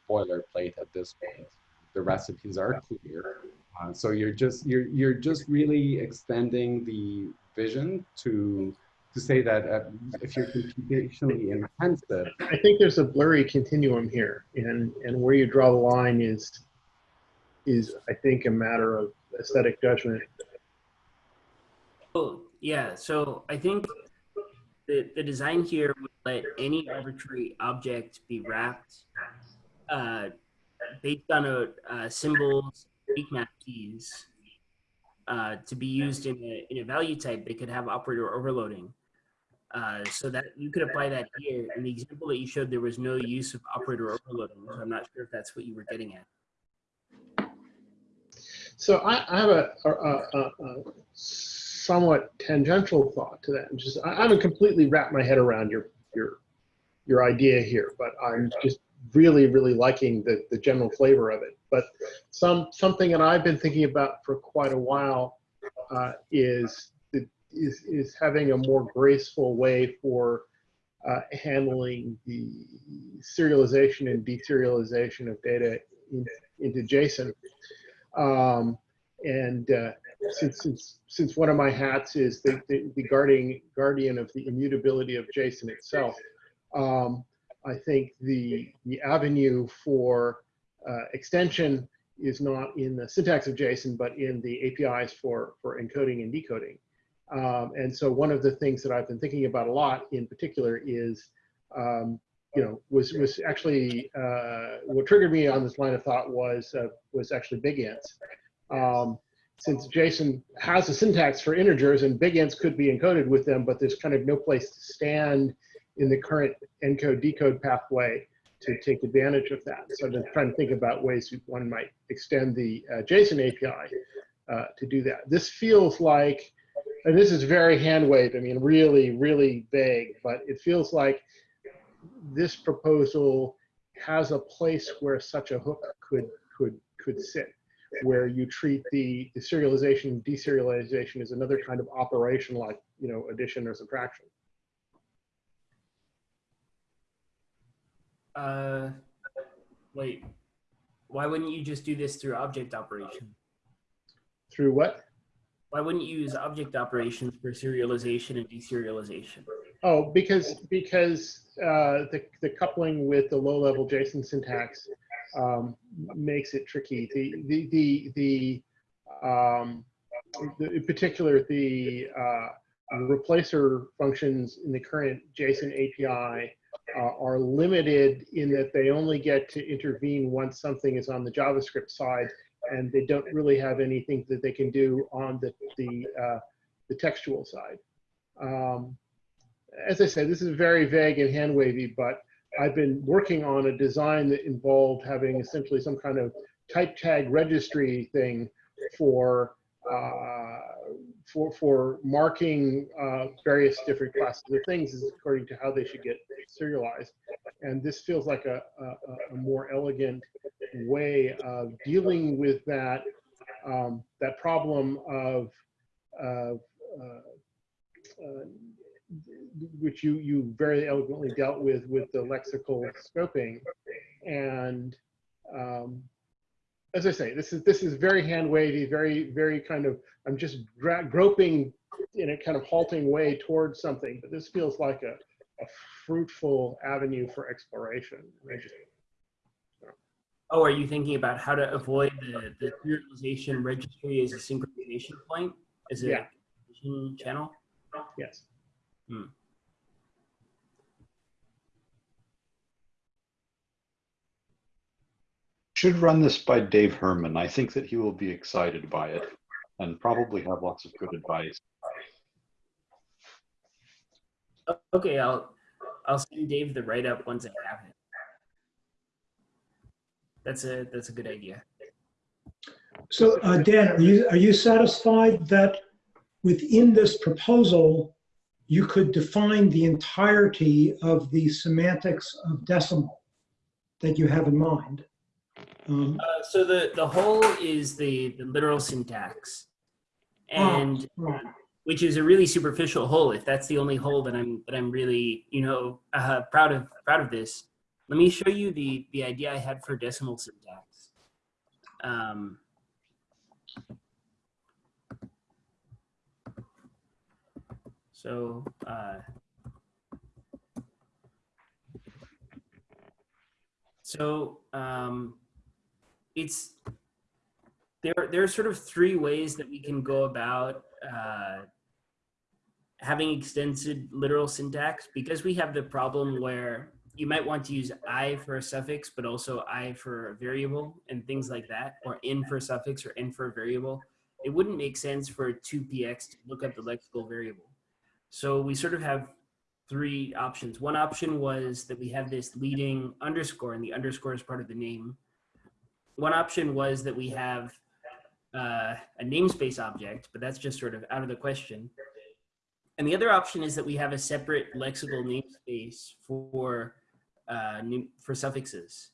boilerplate at this point. The recipes are clear, uh, so you're just you're you're just really extending the vision to to say that uh, if you're computationally intensive, I think there's a blurry continuum here, and and where you draw the line is is I think a matter of aesthetic judgment. Oh, yeah. So I think the, the design here would let any arbitrary object be wrapped uh, based on a, uh, symbols, weak map keys uh, to be used in a, in a value type that could have operator overloading. Uh, so that you could apply that here. In the example that you showed, there was no use of operator overloading. So I'm not sure if that's what you were getting at. So I, I have a, a, a, a somewhat tangential thought to that. Just I, I haven't completely wrapped my head around your your your idea here, but I'm just really really liking the the general flavor of it. But some something that I've been thinking about for quite a while uh, is is is having a more graceful way for uh, handling the serialization and deserialization of data in, into JSON. Um, and uh, since since since one of my hats is the the, the guardian guardian of the immutability of JSON itself, um, I think the the avenue for uh, extension is not in the syntax of JSON, but in the APIs for for encoding and decoding. Um, and so one of the things that I've been thinking about a lot, in particular, is um, you know, was was actually uh, what triggered me on this line of thought was uh, was actually big ints. Um, since JSON has a syntax for integers and big ints could be encoded with them, but there's kind of no place to stand in the current encode decode pathway to take advantage of that. So I've been trying to think about ways one might extend the uh, JSON API uh, to do that. This feels like, and this is very hand waved, I mean, really, really vague, but it feels like this proposal has a place where such a hook could could could sit, where you treat the, the serialization deserialization as another kind of operation like you know addition or subtraction. Uh, wait, why wouldn't you just do this through object operation? Through what? Why wouldn't you use object operations for serialization and deserialization? Oh, because because uh, the the coupling with the low level JSON syntax um, makes it tricky. The the the the, um, the in particular the uh, replacer functions in the current JSON API are limited in that they only get to intervene once something is on the JavaScript side, and they don't really have anything that they can do on the the uh, the textual side. Um, as I said, this is very vague and hand wavy, but I've been working on a design that involved having essentially some kind of type tag registry thing for uh, for for marking uh, various different classes of things is according to how they should get serialized. And this feels like a, a, a more elegant way of dealing with that um, that problem of uh, uh, which you you very eloquently dealt with with the lexical scoping and um, as I say, this is this is very hand wavy, very very kind of. I'm just groping in a kind of halting way towards something, but this feels like a, a fruitful avenue for exploration. Just, Oh, are you thinking about how to avoid the, the serialization registry as a synchronization point, as a Yeah. channel? yes. Hmm. Should run this by Dave Herman. I think that he will be excited by it and probably have lots of good advice. Okay, I'll I'll send Dave the write up once I have it. That's a that's a good idea. So uh, Dan, are you, are you satisfied that within this proposal, you could define the entirety of the semantics of decimal that you have in mind? Um, Uh, so the the whole is the the literal syntax, and right. which is a really superficial hole. If that's the only hole that I'm that I'm really you know uh, proud of proud of this. Let me show you the the idea I had for decimal syntax. Um, so uh, so um, it's there. There are sort of three ways that we can go about uh, having extended literal syntax because we have the problem where you might want to use i for a suffix, but also i for a variable and things like that, or in for a suffix or in for a variable. It wouldn't make sense for 2px to look up the lexical variable. So we sort of have three options. One option was that we have this leading underscore, and the underscore is part of the name. One option was that we have uh, a namespace object, but that's just sort of out of the question. And the other option is that we have a separate lexical namespace for uh, for suffixes.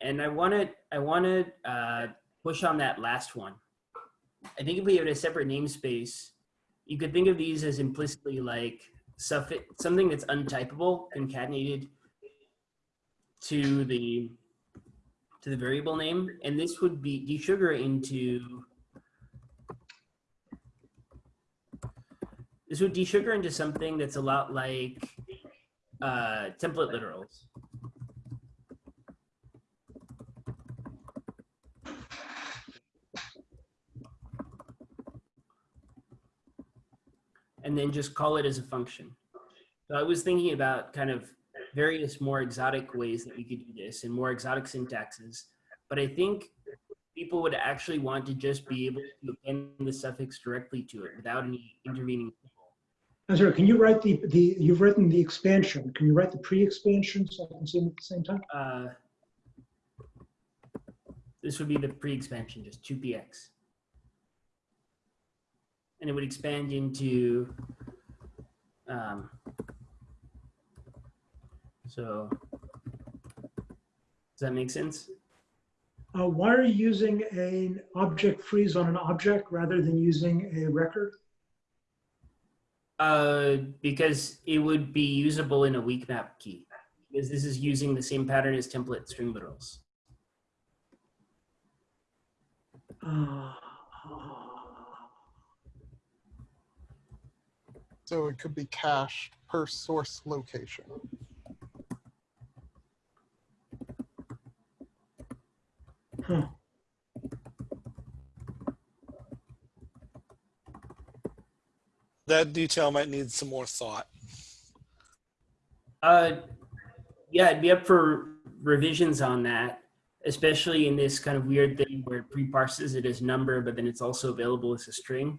And I want to I want to uh, push on that last one. I think if we have a separate namespace, you could think of these as implicitly like suffix something that's untypable concatenated to the to the variable name, and this would be desugar into This would desugar into something that's a lot like uh, template literals. And then just call it as a function. So I was thinking about kind of various more exotic ways that we could do this and more exotic syntaxes. But I think people would actually want to just be able to append the suffix directly to it without any intervening symbol. Can you write the, the, you've written the expansion. Can you write the pre-expansion so I can see them at the same time? Uh, this would be the pre-expansion, just 2px. And it would expand into, um, so, does that make sense? Uh, why are you using an object freeze on an object rather than using a record? Uh, because it would be usable in a weak map key. Because this is using the same pattern as template string literals. Uh, So it could be cached per source location. Huh. That detail might need some more thought. Uh, yeah, it'd be up for revisions on that, especially in this kind of weird thing where it pre-parses it as number, but then it's also available as a string.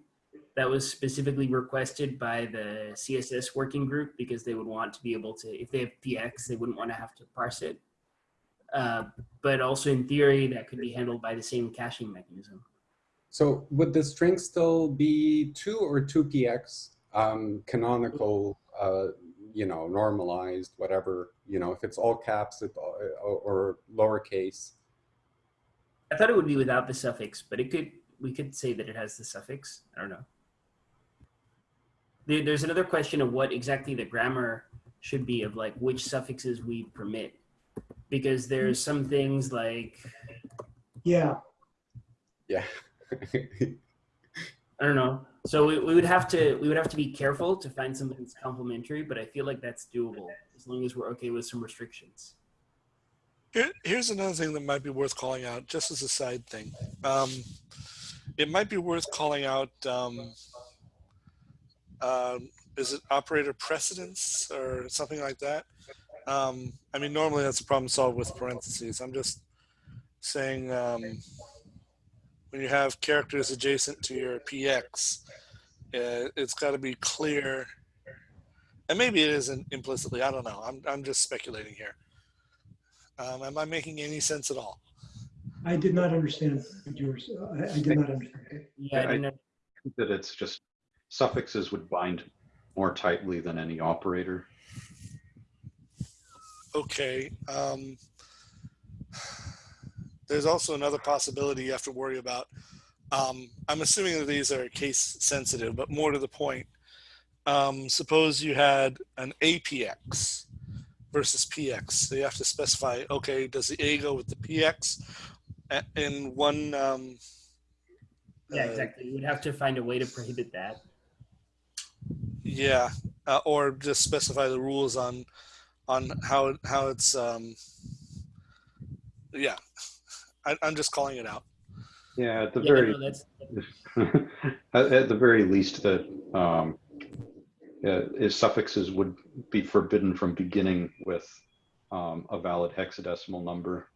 That was specifically requested by the CSS working group because they would want to be able to, if they have PX, they wouldn't want to have to parse it. Uh, but also in theory, that could be handled by the same caching mechanism. So would the string still be two or two px um, canonical? Uh, you know, normalized, whatever. You know, if it's all caps it, or, or lowercase. I thought it would be without the suffix, but it could, we could say that it has the suffix. I don't know. There's another question of what exactly the grammar should be of like which suffixes we permit. Because there's some things like, Yeah, Yeah. I don't know. So we, we would have to, we would have to be careful to find something that's complementary, but I feel like that's doable as long as we're okay with some restrictions. Here, here's another thing that might be worth calling out, just as a side thing. Um, it might be worth calling out. Um, um, is it operator precedence or something like that? Um, I mean, normally that's a problem solved with parentheses. I'm just saying um, when you have characters adjacent to your PX, uh, it's got to be clear. And maybe it isn't implicitly. I don't know. I'm, I'm just speculating here. Um, am I making any sense at all? I did not understand yours. I, I did not understand. Yeah, I I- think that it's just suffixes would bind more tightly than any operator. Okay. Um, there's also another possibility you have to worry about. Um, I'm assuming that these are case sensitive, but more to the point. Um, suppose you had an APX versus PX. So you have to specify, okay, does the A go with the PX in one? Um, Yeah, uh, exactly. You would have to find a way to prohibit that. Yeah, uh, or just specify the rules on on how how it's. Um, yeah, I, I'm just calling it out. Yeah, at the Yeah, very no, at, at the very least that um, uh, is suffixes would be forbidden from beginning with um, a valid hexadecimal number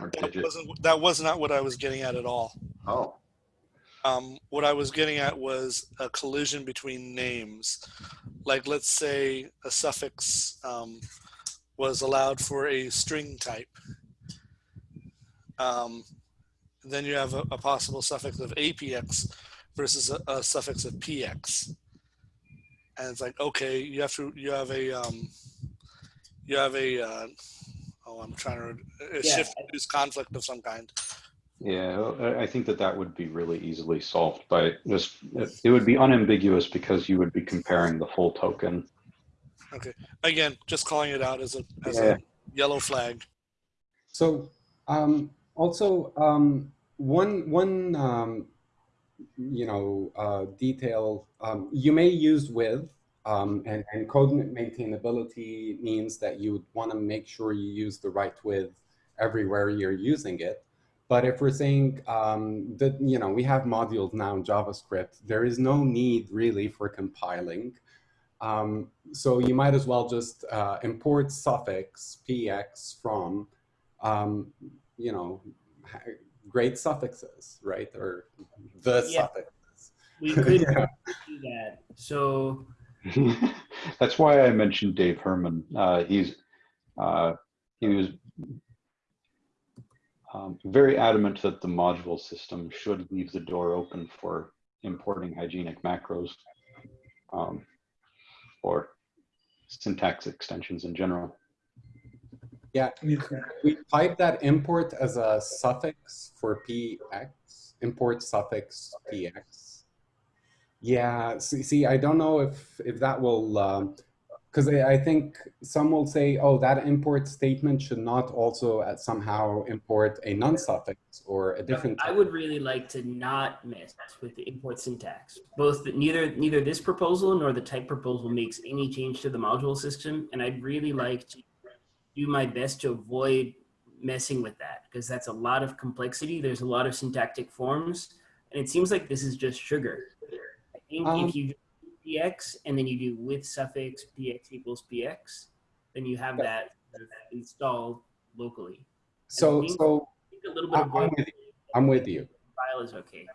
or That wasn't that was not what I was getting at at all. Oh, Um, what I was getting at was a collision between names. Like, let's say a suffix um, was allowed for a string type. Um, then you have a, a possible suffix of APX versus a, a suffix of PX. And it's like, okay, you have to, you have a, um, you have a, uh, oh, I'm trying to, a Yeah. shift use conflict of some kind. Yeah. I- I think that that would be really easily solved by just, it it would be unambiguous because you would be comparing the full token. Okay, again, just calling it out as a, as Yeah. a yellow flag. So um, also um, one one um, you know, uh, detail. Um, you may use with, um, and, and code maintainability means that you would want to make sure you use the right with everywhere you're using it. But if we're saying um, that, you know, we have modules now in JavaScript, there is no need really for compiling. Um, so you might as well just uh, import suffix px from, um, you know, great suffixes, right? Or the Yeah. suffixes. We could Yeah. do that. So That's why I mentioned Dave Herman. Uh, he's uh, he was um, very adamant that the module system should leave the door open for importing hygienic macros um, or syntax extensions in general. Yeah, We type that import as a suffix for px, import suffix px. Yeah, see, see I don't know if, if that will, because I I think some will say, oh, that import statement should not also uh, somehow import a non-suffix or a different. I would really like to not mess with the import syntax. Both the, neither neither this proposal nor the type proposal makes any change to the module system, and I'd really like to do my best to avoid messing with that because that's a lot of complexity. There's a lot of syntactic forms, and it seems like this is just sugar. I think Um, if you px and then you do with suffix px equals px, then you have that installed locally. So, think- so I think a little bit I- of I'm with you. I'm with you. file is okay.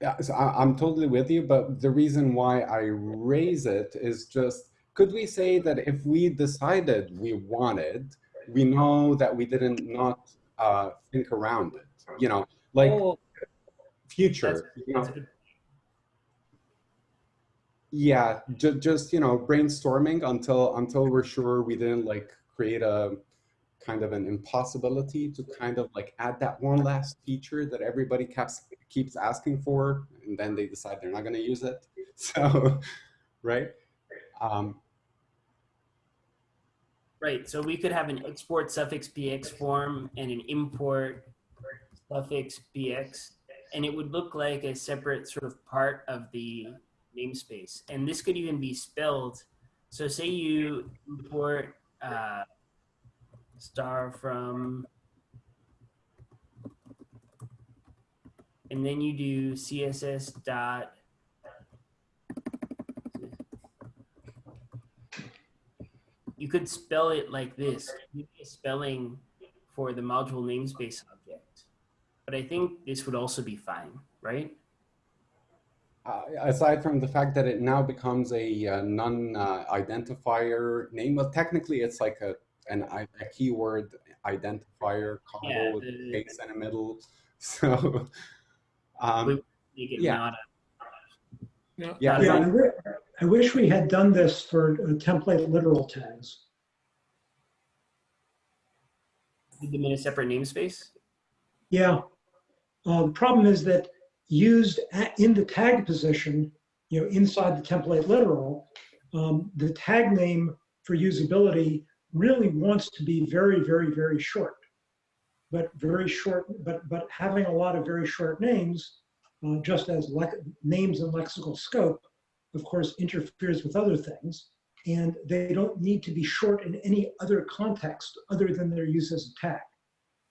Yeah, so I, I'm totally with you, but the reason why I raise it is just, could we say that if we decided we wanted, we know that we didn't not uh, think around it, you know, like Oh, future, you know, that's good- yeah, ju- just, you know, brainstorming until, until we're sure we didn't like create a kind of an impossibility to kind of like add that one last feature that everybody keeps, keeps asking for, and then they decide they're not going to use it. So, right? Um, Right, so we could have an export suffix px form and an import suffix px, and it would look like a separate sort of part of the namespace. And this could even be spelled. So say you import uh, star from, and then you do css dot you could spell it like this. Spelling for the module namespace object. But I think this would also be fine, right? Uh, aside from the fact that it now becomes a uh, non-identifier name, well, technically it's like a, an, i- a keyword identifier combo Yeah, with the- space in the middle. So, um, Make yeah. not a, No, yeah, Yeah, I no, I wish we had done this for uh, template literal tags. put them in a separate namespace. Yeah. Uh, the problem is that used at, in the tag position, you know, inside the template literal, um, the tag name for usability really wants to be very, very, very short. But very short, but but having a lot of very short names, uh, just as names and lexical scope, of course, interferes with other things. And they don't need to be short in any other context other than their use as a tag.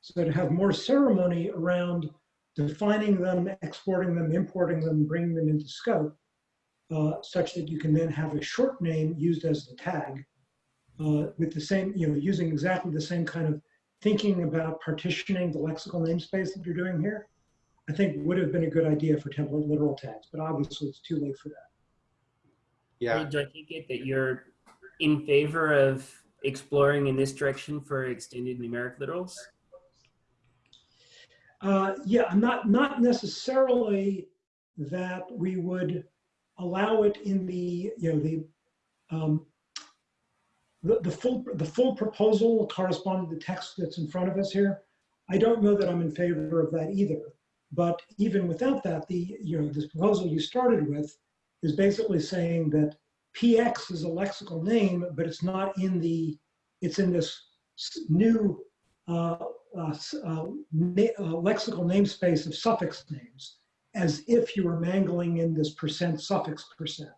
So to have more ceremony around defining them, exporting them, importing them, bringing them into scope, uh, such that you can then have a short name used as the tag uh, with the same, you know, using exactly the same kind of thinking about partitioning the lexical namespace that you're doing here, I think would have been a good idea for template literal tags, but obviously it's too late for that. yeah, Do I take it that you're in favor of exploring in this direction for extended numeric literals? Uh, yeah, not not necessarily that we would allow it in the you know the um, the, the full the full proposal corresponding to the text that's in front of us here. I don't know that I'm in favor of that either. But even without that, the you know this proposal you started with is basically saying that PX is a lexical name, but it's not in the it's in this new uh, uh, uh, uh, lexical namespace of suffix names. as if you were mangling in this percent suffix percent.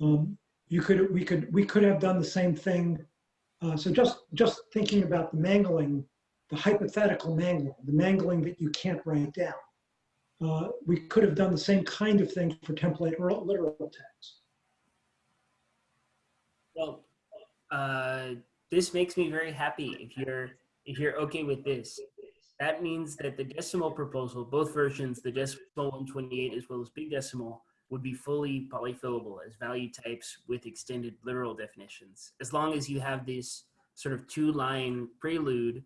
Um, you could, we could, we could have done the same thing. Uh, so just, just thinking about the mangling, the hypothetical mangling, the mangling that you can't write down. Uh, we could have done the same kind of thing for template or literal text. Well, uh, this makes me very happy. If you're if you're okay with this, that means that the decimal proposal, both versions, the decimal 128 as well as big decimal, would be fully polyfillable as value types with extended literal definitions. As long as you have this sort of two-line prelude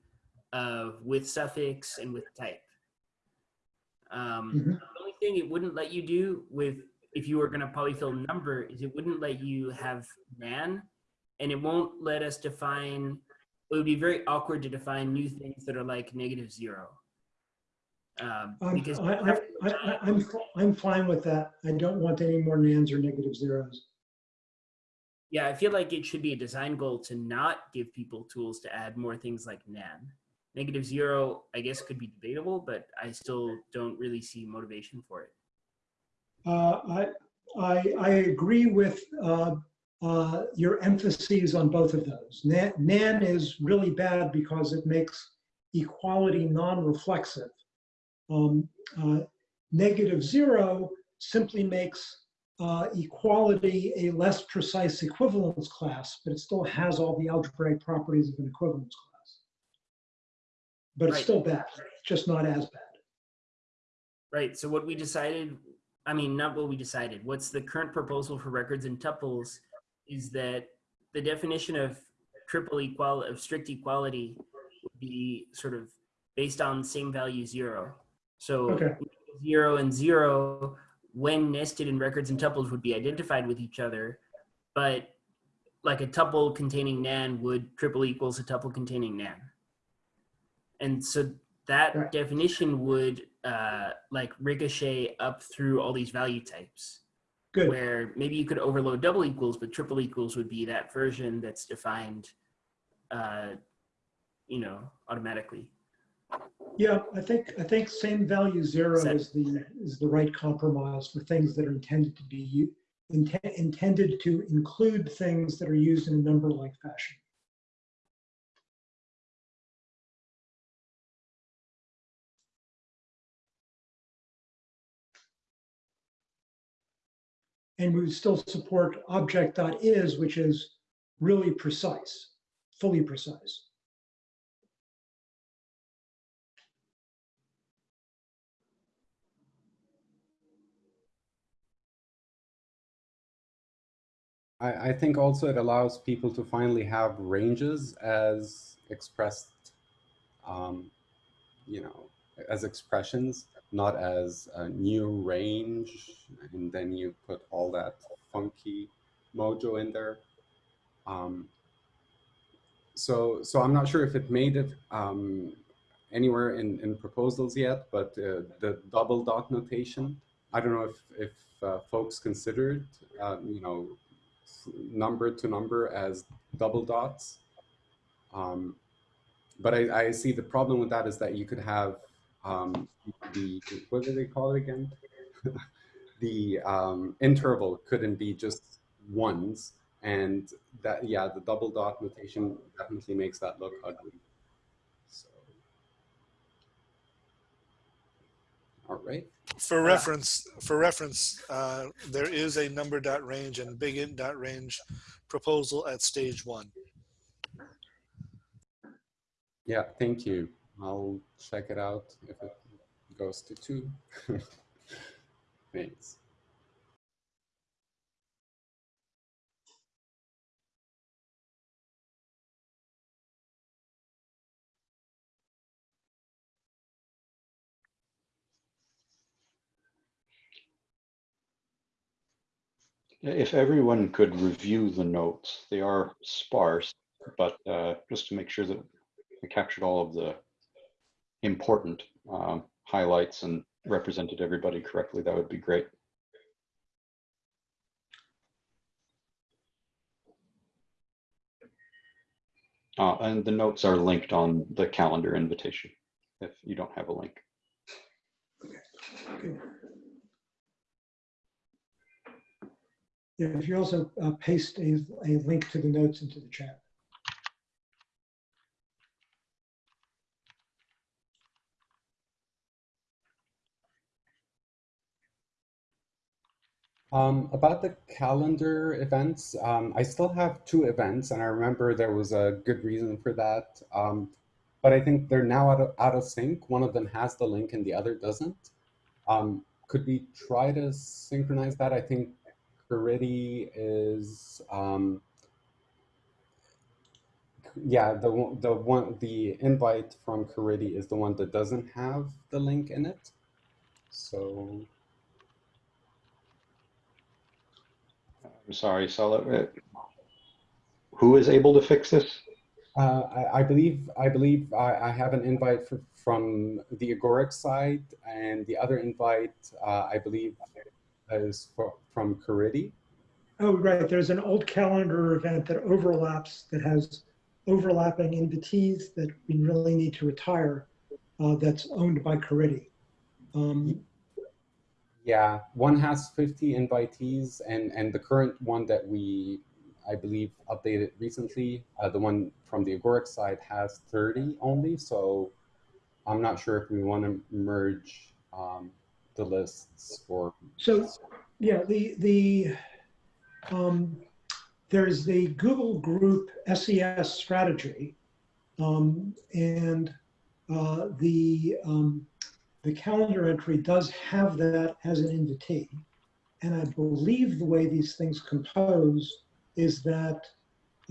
of with suffix and with type. Um, Mhm. The only thing it wouldn't let you do with if you were going to polyfill number is it wouldn't let you have nan and it won't let us define it would be very awkward to define new things that are like negative zero um, I'm, because I, I, I- I'm, I'm fine with that. I don't want any more nans or negative zeros. yeah i feel like it should be a design goal to not give people tools to add more things like nan negative zero i guess could be debatable but i still don't really see motivation for it Uh, I, I, I agree with uh, uh, your emphases on both of those. Nan, nan is really bad because it makes equality non-reflexive. Um, uh, negative zero simply makes uh, equality a less precise equivalence class, but it still has all the algebraic properties of an equivalence class. But it's Right. still bad, just not as bad. Right. So what we decided, I mean, not what we decided. What's the current proposal for records and tuples is that the definition of triple equal of strict equality would be sort of based on same value zero. So Okay. zero and zero, when nested in records and tuples, would be identified with each other, but like a tuple containing nan would triple equals a tuple containing nan. And so that Right. definition would uh, like ricochet up through all these value types Good. where maybe you could overload double equals, but triple equals would be that version that's defined, uh, you know, automatically. Yeah, I think, I think same value zero Set. is the, is the right compromise for things that are intended to be, u- intended to include things that are used in a number-like fashion. And we would still support object.is, which is really precise, fully precise. I, think also it allows people to finally have ranges as expressed, um, you know, as expressions, not as a new range, and then you put all that funky mojo in there. Um, so, so I'm not sure if it made it um, anywhere in, in proposals yet, but uh, the double dot notation, I don't know if, if uh, folks considered, uh, you know, number to number as double dots. Um, but I, I see the problem with that is that you could have um, the, what do they call it again? the um, interval couldn't be just ones. And that, yeah, the double dot notation definitely makes that look ugly. So, all right. For reference, for reference, uh, there is a number dot range and big int dot range proposal at stage one. Yeah, thank you. I'll check it out if it goes to two. Thanks. If everyone could review the notes, they are sparse, but uh, just to make sure that I captured all of the important um, highlights and represented everybody correctly, that would be great. Uh, and the notes are linked on the calendar invitation if you don't have a link. Okay. If you also uh, paste a, a link to the notes into the chat. Um, about the calendar events, um, I still have two events, and I remember there was a good reason for that. Um, but I think they're now out of, out of sync. One of them has the link and the other doesn't. Um, could we try to synchronize that? I think Caridy is, um, yeah, the the one, the invite from Caridy is the one that doesn't have the link in it. So I'm sorry, Sala. uh, Who is able to fix this? Uh, I, I believe I believe I, I have an invite for, from the Agoric side, and the other invite uh, I believe is for, from Caridy. Oh, right, there's an old calendar event that overlaps, that has overlapping invitees that we really need to retire, uh, that's owned by Caridy. Um, Yeah, one has 50 invitees, and and the current one that we I believe updated recently, uh, the one from the Agoric side has 30 only. So I'm not sure if we want to merge um, the lists or So, yeah, the, the, um, there's the Google Group SES strategy. Um, and, uh, the, um, the calendar entry does have that as an invitee. And I believe the way these things compose is that,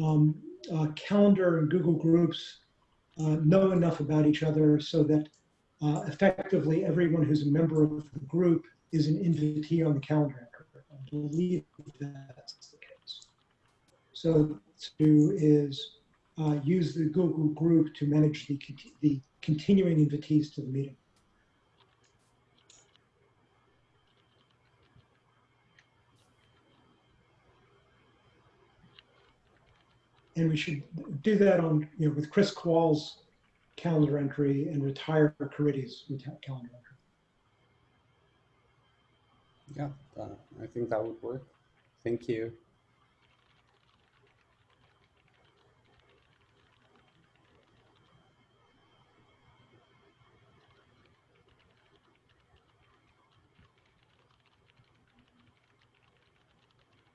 um, uh, calendar and Google Groups, uh, know enough about each other so that, uh, effectively everyone who's a member of the group is an invitee on the calendar entry. I believe that's the case. So to is uh, use the Google group to manage the, the continuing invitees to the meeting. And we should do that on, you know, with Kris Kowal's calendar entry and retire Caridy's calendar entry. Yeah, uh, I think that would work. Thank you.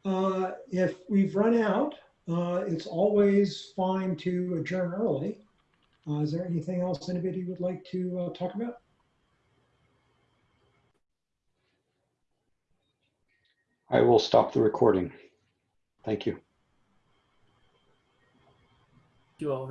Uh, If we've run out, uh, it's always fine to adjourn early. Uh, Is there anything else anybody would like to uh, talk about? I will stop the recording. Thank you. You all